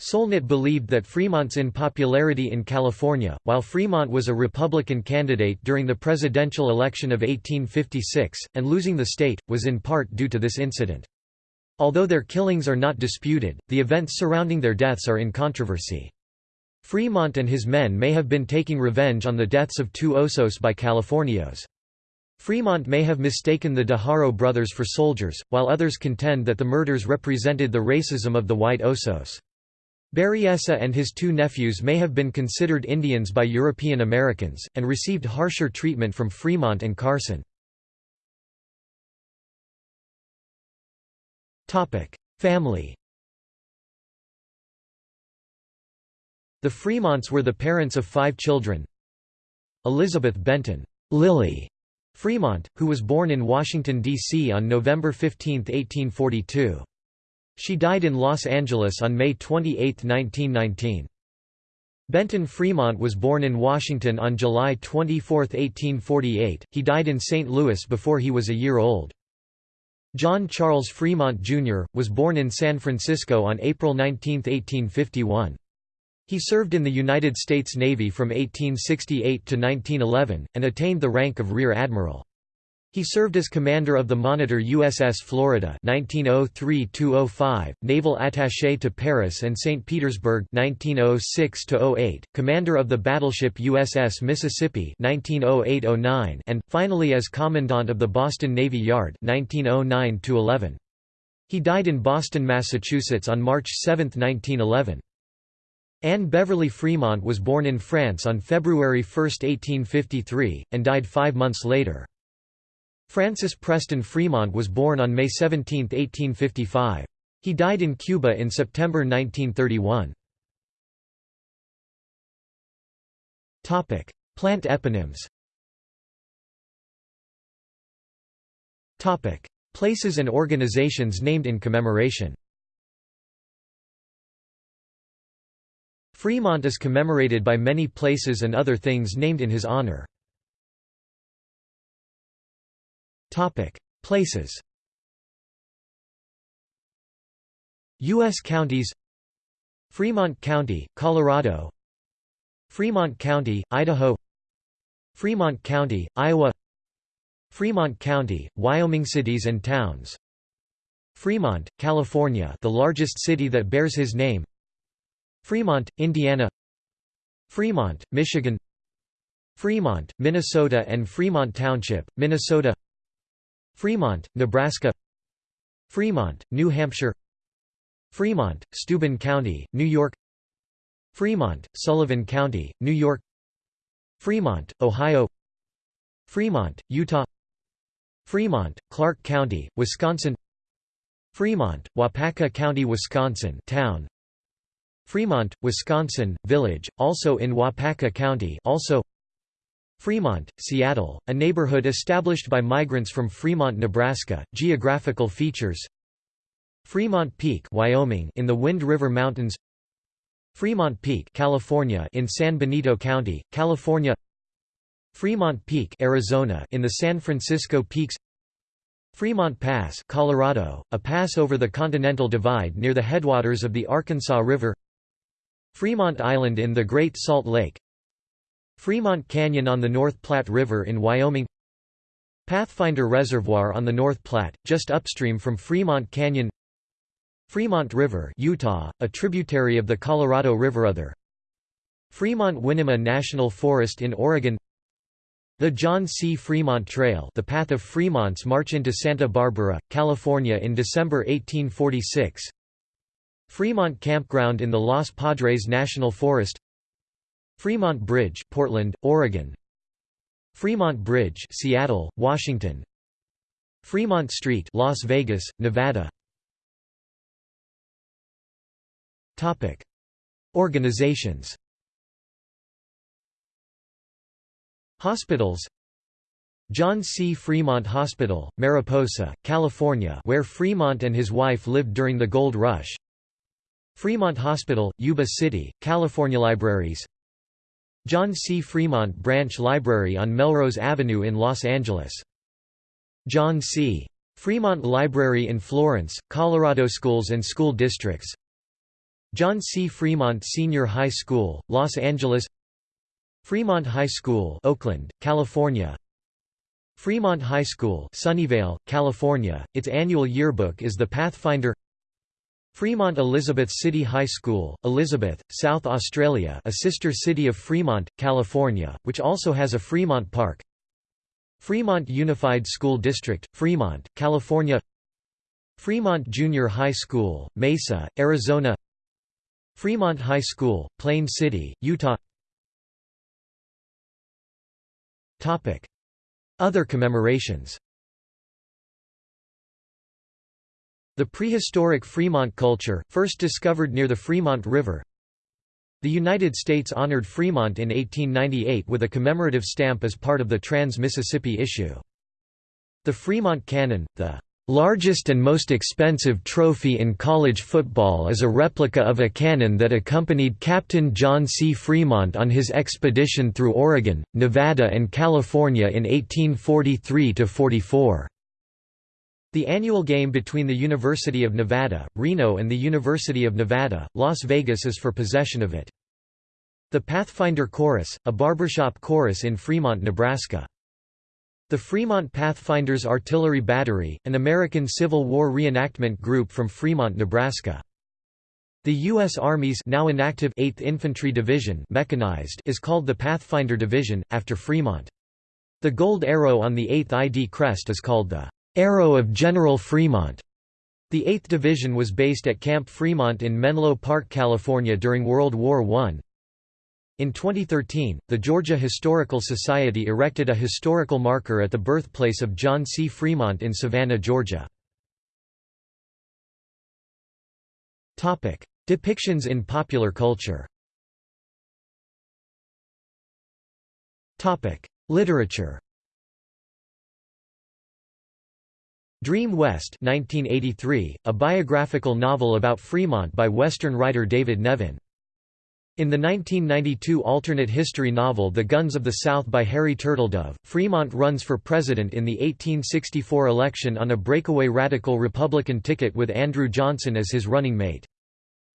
Solnit believed that Fremont's unpopularity in California, while Fremont was a Republican candidate during the presidential election of 1856, and losing the state, was in part due to this incident. Although their killings are not disputed, the events surrounding their deaths are in controversy. Fremont and his men may have been taking revenge on the deaths of two Osos by Californios. Fremont may have mistaken the de Haro brothers for soldiers, while others contend that the murders represented the racism of the white Osos. Berreyesa and his two nephews may have been considered Indians by European Americans, and received harsher treatment from Fremont and Carson. Family The Fremonts were the parents of five children. Elizabeth Benton Lily Fremont, who was born in Washington, D.C. on November 15, 1842. She died in Los Angeles on May 28, 1919. Benton Fremont was born in Washington on July 24, 1848. He died in St. Louis before he was a year old. John Charles Fremont, Jr., was born in San Francisco on April 19, 1851. He served in the United States Navy from 1868 to 1911, and attained the rank of Rear Admiral. He served as commander of the Monitor USS Florida 1903-205, naval attaché to Paris and St. Petersburg 1906-08, commander of the battleship USS Mississippi 1908-09, and finally as commandant of the Boston Navy Yard 1909-11. He died in Boston, Massachusetts on March 7, 1911. Anne Beverly Fremont was born in France on February 1, 1853, and died five months later. Francis Preston Fremont was born on May 17, 1855. He died in Cuba in September 1931. Plant eponyms Places and organizations named in commemoration Fremont is commemorated by many places and other things named in his honor. Topic: Places. U.S. counties. Fremont County, Colorado. Fremont County, Idaho. Fremont County, Iowa. Fremont County, Wyoming cities and towns. Fremont, California, the largest city that bears his name. Fremont, Indiana. Fremont, Michigan. Fremont, Minnesota and Fremont Township, Minnesota. Fremont, Nebraska Fremont, New Hampshire Fremont, Steuben County, New York Fremont, Sullivan County, New York Fremont, Ohio Fremont, Utah Fremont, Clark County, Wisconsin Fremont, Waupaca County, Wisconsin town Fremont, Wisconsin, village, also in Waupaca County also Fremont, Seattle, a neighborhood established by migrants from Fremont, Nebraska. Geographical features. Fremont Peak, Wyoming in the Wind River Mountains. Fremont Peak, California in San Benito County, California. Fremont Peak, Arizona in the San Francisco Peaks. Fremont Pass, Colorado, a pass over the Continental Divide near the headwaters of the Arkansas River. Fremont Island in the Great Salt Lake Fremont Canyon on the North Platte River in Wyoming Pathfinder Reservoir on the North Platte, just upstream from Fremont Canyon Fremont River Utah, a tributary of the Colorado River Other Fremont-Winema National Forest in Oregon The John C. Fremont Trail the path of Fremont's march into Santa Barbara, California in December 1846 Fremont Campground in the Los Padres National Forest Fremont Bridge, Portland, Oregon. Fremont Bridge, Seattle, Washington. Fremont Street, Las Vegas, Nevada. Topic: Organizations. Hospitals. John C. Fremont Hospital, Mariposa, California, where Fremont and his wife lived during the Gold Rush. Fremont Hospital, Yuba City, California Libraries John C. Fremont Branch Library on Melrose Avenue in Los Angeles. John C. Fremont Library in Florence, Colorado Schools and School Districts John C. Fremont Senior High School, Los Angeles Fremont High School Oakland, California Fremont High School Sunnyvale, California, its annual yearbook is the Pathfinder Fremont Elizabeth City High School, Elizabeth, South Australia a sister city of Fremont, California, which also has a Fremont Park. Fremont Unified School District, Fremont, California. Fremont Junior High School, Mesa, Arizona. Fremont High School, Plain City, Utah. Other commemorations The prehistoric Fremont culture, first discovered near the Fremont River The United States honored Fremont in 1898 with a commemorative stamp as part of the Trans-Mississippi issue. The Fremont Cannon, the largest and most expensive trophy in college football is a replica of a cannon that accompanied Captain John C. Fremont on his expedition through Oregon, Nevada and California in 1843–44. The annual game between the University of Nevada, Reno and the University of Nevada, Las Vegas is for possession of it. The Pathfinder Chorus, a barbershop chorus in Fremont, Nebraska. The Fremont Pathfinders Artillery Battery, an American Civil War reenactment group from Fremont, Nebraska. The U.S. Army's now inactive 8th Infantry Division mechanized is called the Pathfinder Division, after Fremont. The gold arrow on the 8th ID crest is called the Arrow of General Fremont. The 8th Division was based at Camp Fremont in Menlo Park, California during World War I. In 2013, the Georgia Historical Society erected a historical marker at the birthplace of John C. Fremont in Savannah, Georgia. Depictions in popular culture Literature Dream West 1983, a biographical novel about Fremont by Western writer David Nevin. In the 1992 alternate history novel The Guns of the South by Harry Turtledove, Fremont runs for president in the 1864 election on a breakaway radical Republican ticket with Andrew Johnson as his running mate.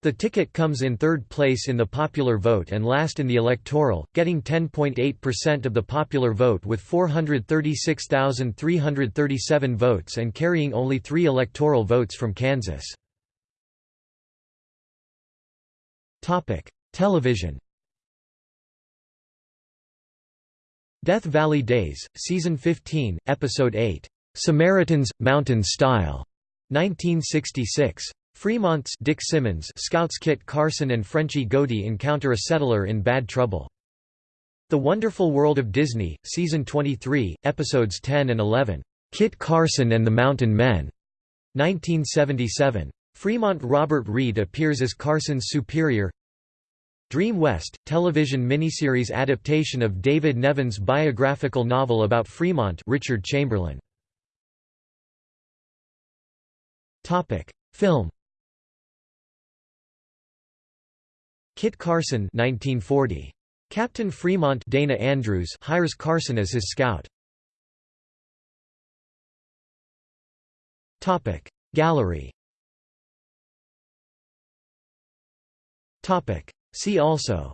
The ticket comes in third place in the popular vote and last in the electoral, getting 10.8% of the popular vote with 436,337 votes and carrying only three electoral votes from Kansas. Television Death Valley Days, Season 15, Episode 8, "'Samaritans, Mountain Style' 1966. Fremont's Dick Simmons Scouts Kit Carson and Frenchy Godey encounter a settler in bad trouble. The Wonderful World of Disney, Season 23, Episodes 10 and 11, "'Kit Carson and the Mountain Men' 1977. Fremont Robert Reed appears as Carson's superior Dream West, television miniseries adaptation of David Nevin's biographical novel about Fremont Richard Chamberlain. Film Kit Carson 1940. Captain Fremont Dana Andrews hires Carson as his scout. Gallery See also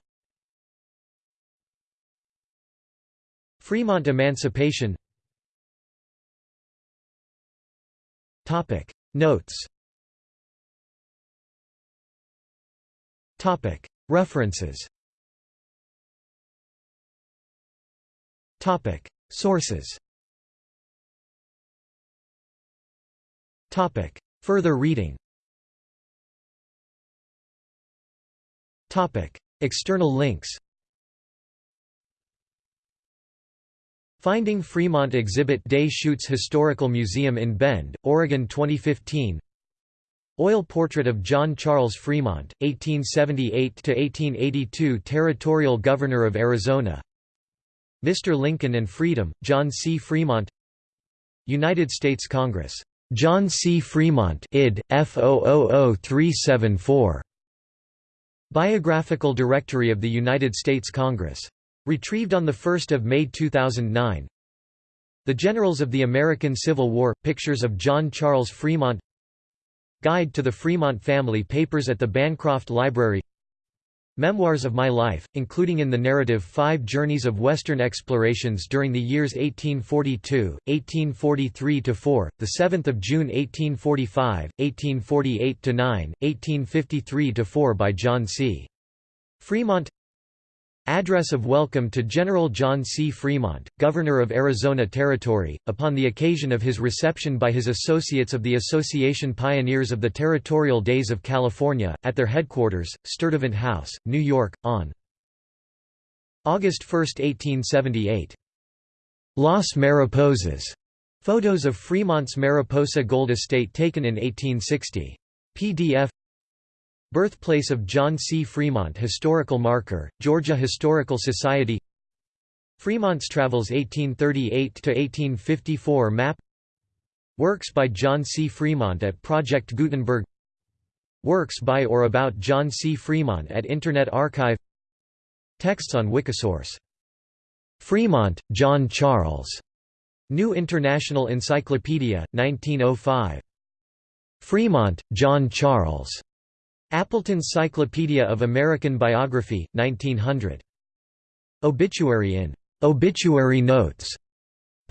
Fremont Emancipation Notes References. Sources. Further reading. External links. Finding Fremont Exhibit Deschutes Historical Museum in Bend, Oregon 2015 Oil portrait of John Charles Fremont, 1878–1882 Territorial Governor of Arizona Mr. Lincoln and Freedom, John C. Fremont United States Congress. John C. Fremont id. F000374. Biographical Directory of the United States Congress. Retrieved on 1 May 2009 The Generals of the American Civil War – Pictures of John Charles Fremont Guide to the Fremont Family Papers at the Bancroft Library Memoirs of My Life, including in the narrative Five Journeys of Western Explorations during the years 1842, 1843–4, 7 June 1845, 1848–9, 1853–4 by John C. Fremont Address of welcome to General John C. Fremont, Governor of Arizona Territory, upon the occasion of his reception by his associates of the Association Pioneers of the Territorial Days of California, at their headquarters, Sturtevant House, New York, on August 1, 1878. Las Mariposas. Photos of Fremont's Mariposa Gold Estate taken in 1860. PDF Birthplace of John C. Fremont Historical Marker, Georgia Historical Society Fremont's Travels 1838–1854 Map Works by John C. Fremont at Project Gutenberg Works by or about John C. Fremont at Internet Archive Texts on Wikisource. Fremont, John Charles. New International Encyclopedia, 1905. Fremont, John Charles. Appleton's Cyclopedia of American Biography, 1900. Obituary in Obituary Notes,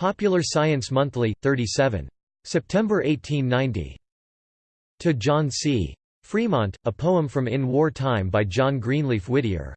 Popular Science Monthly, 37. September 1890. To John C. Fremont, a poem from In War Time by John Greenleaf Whittier.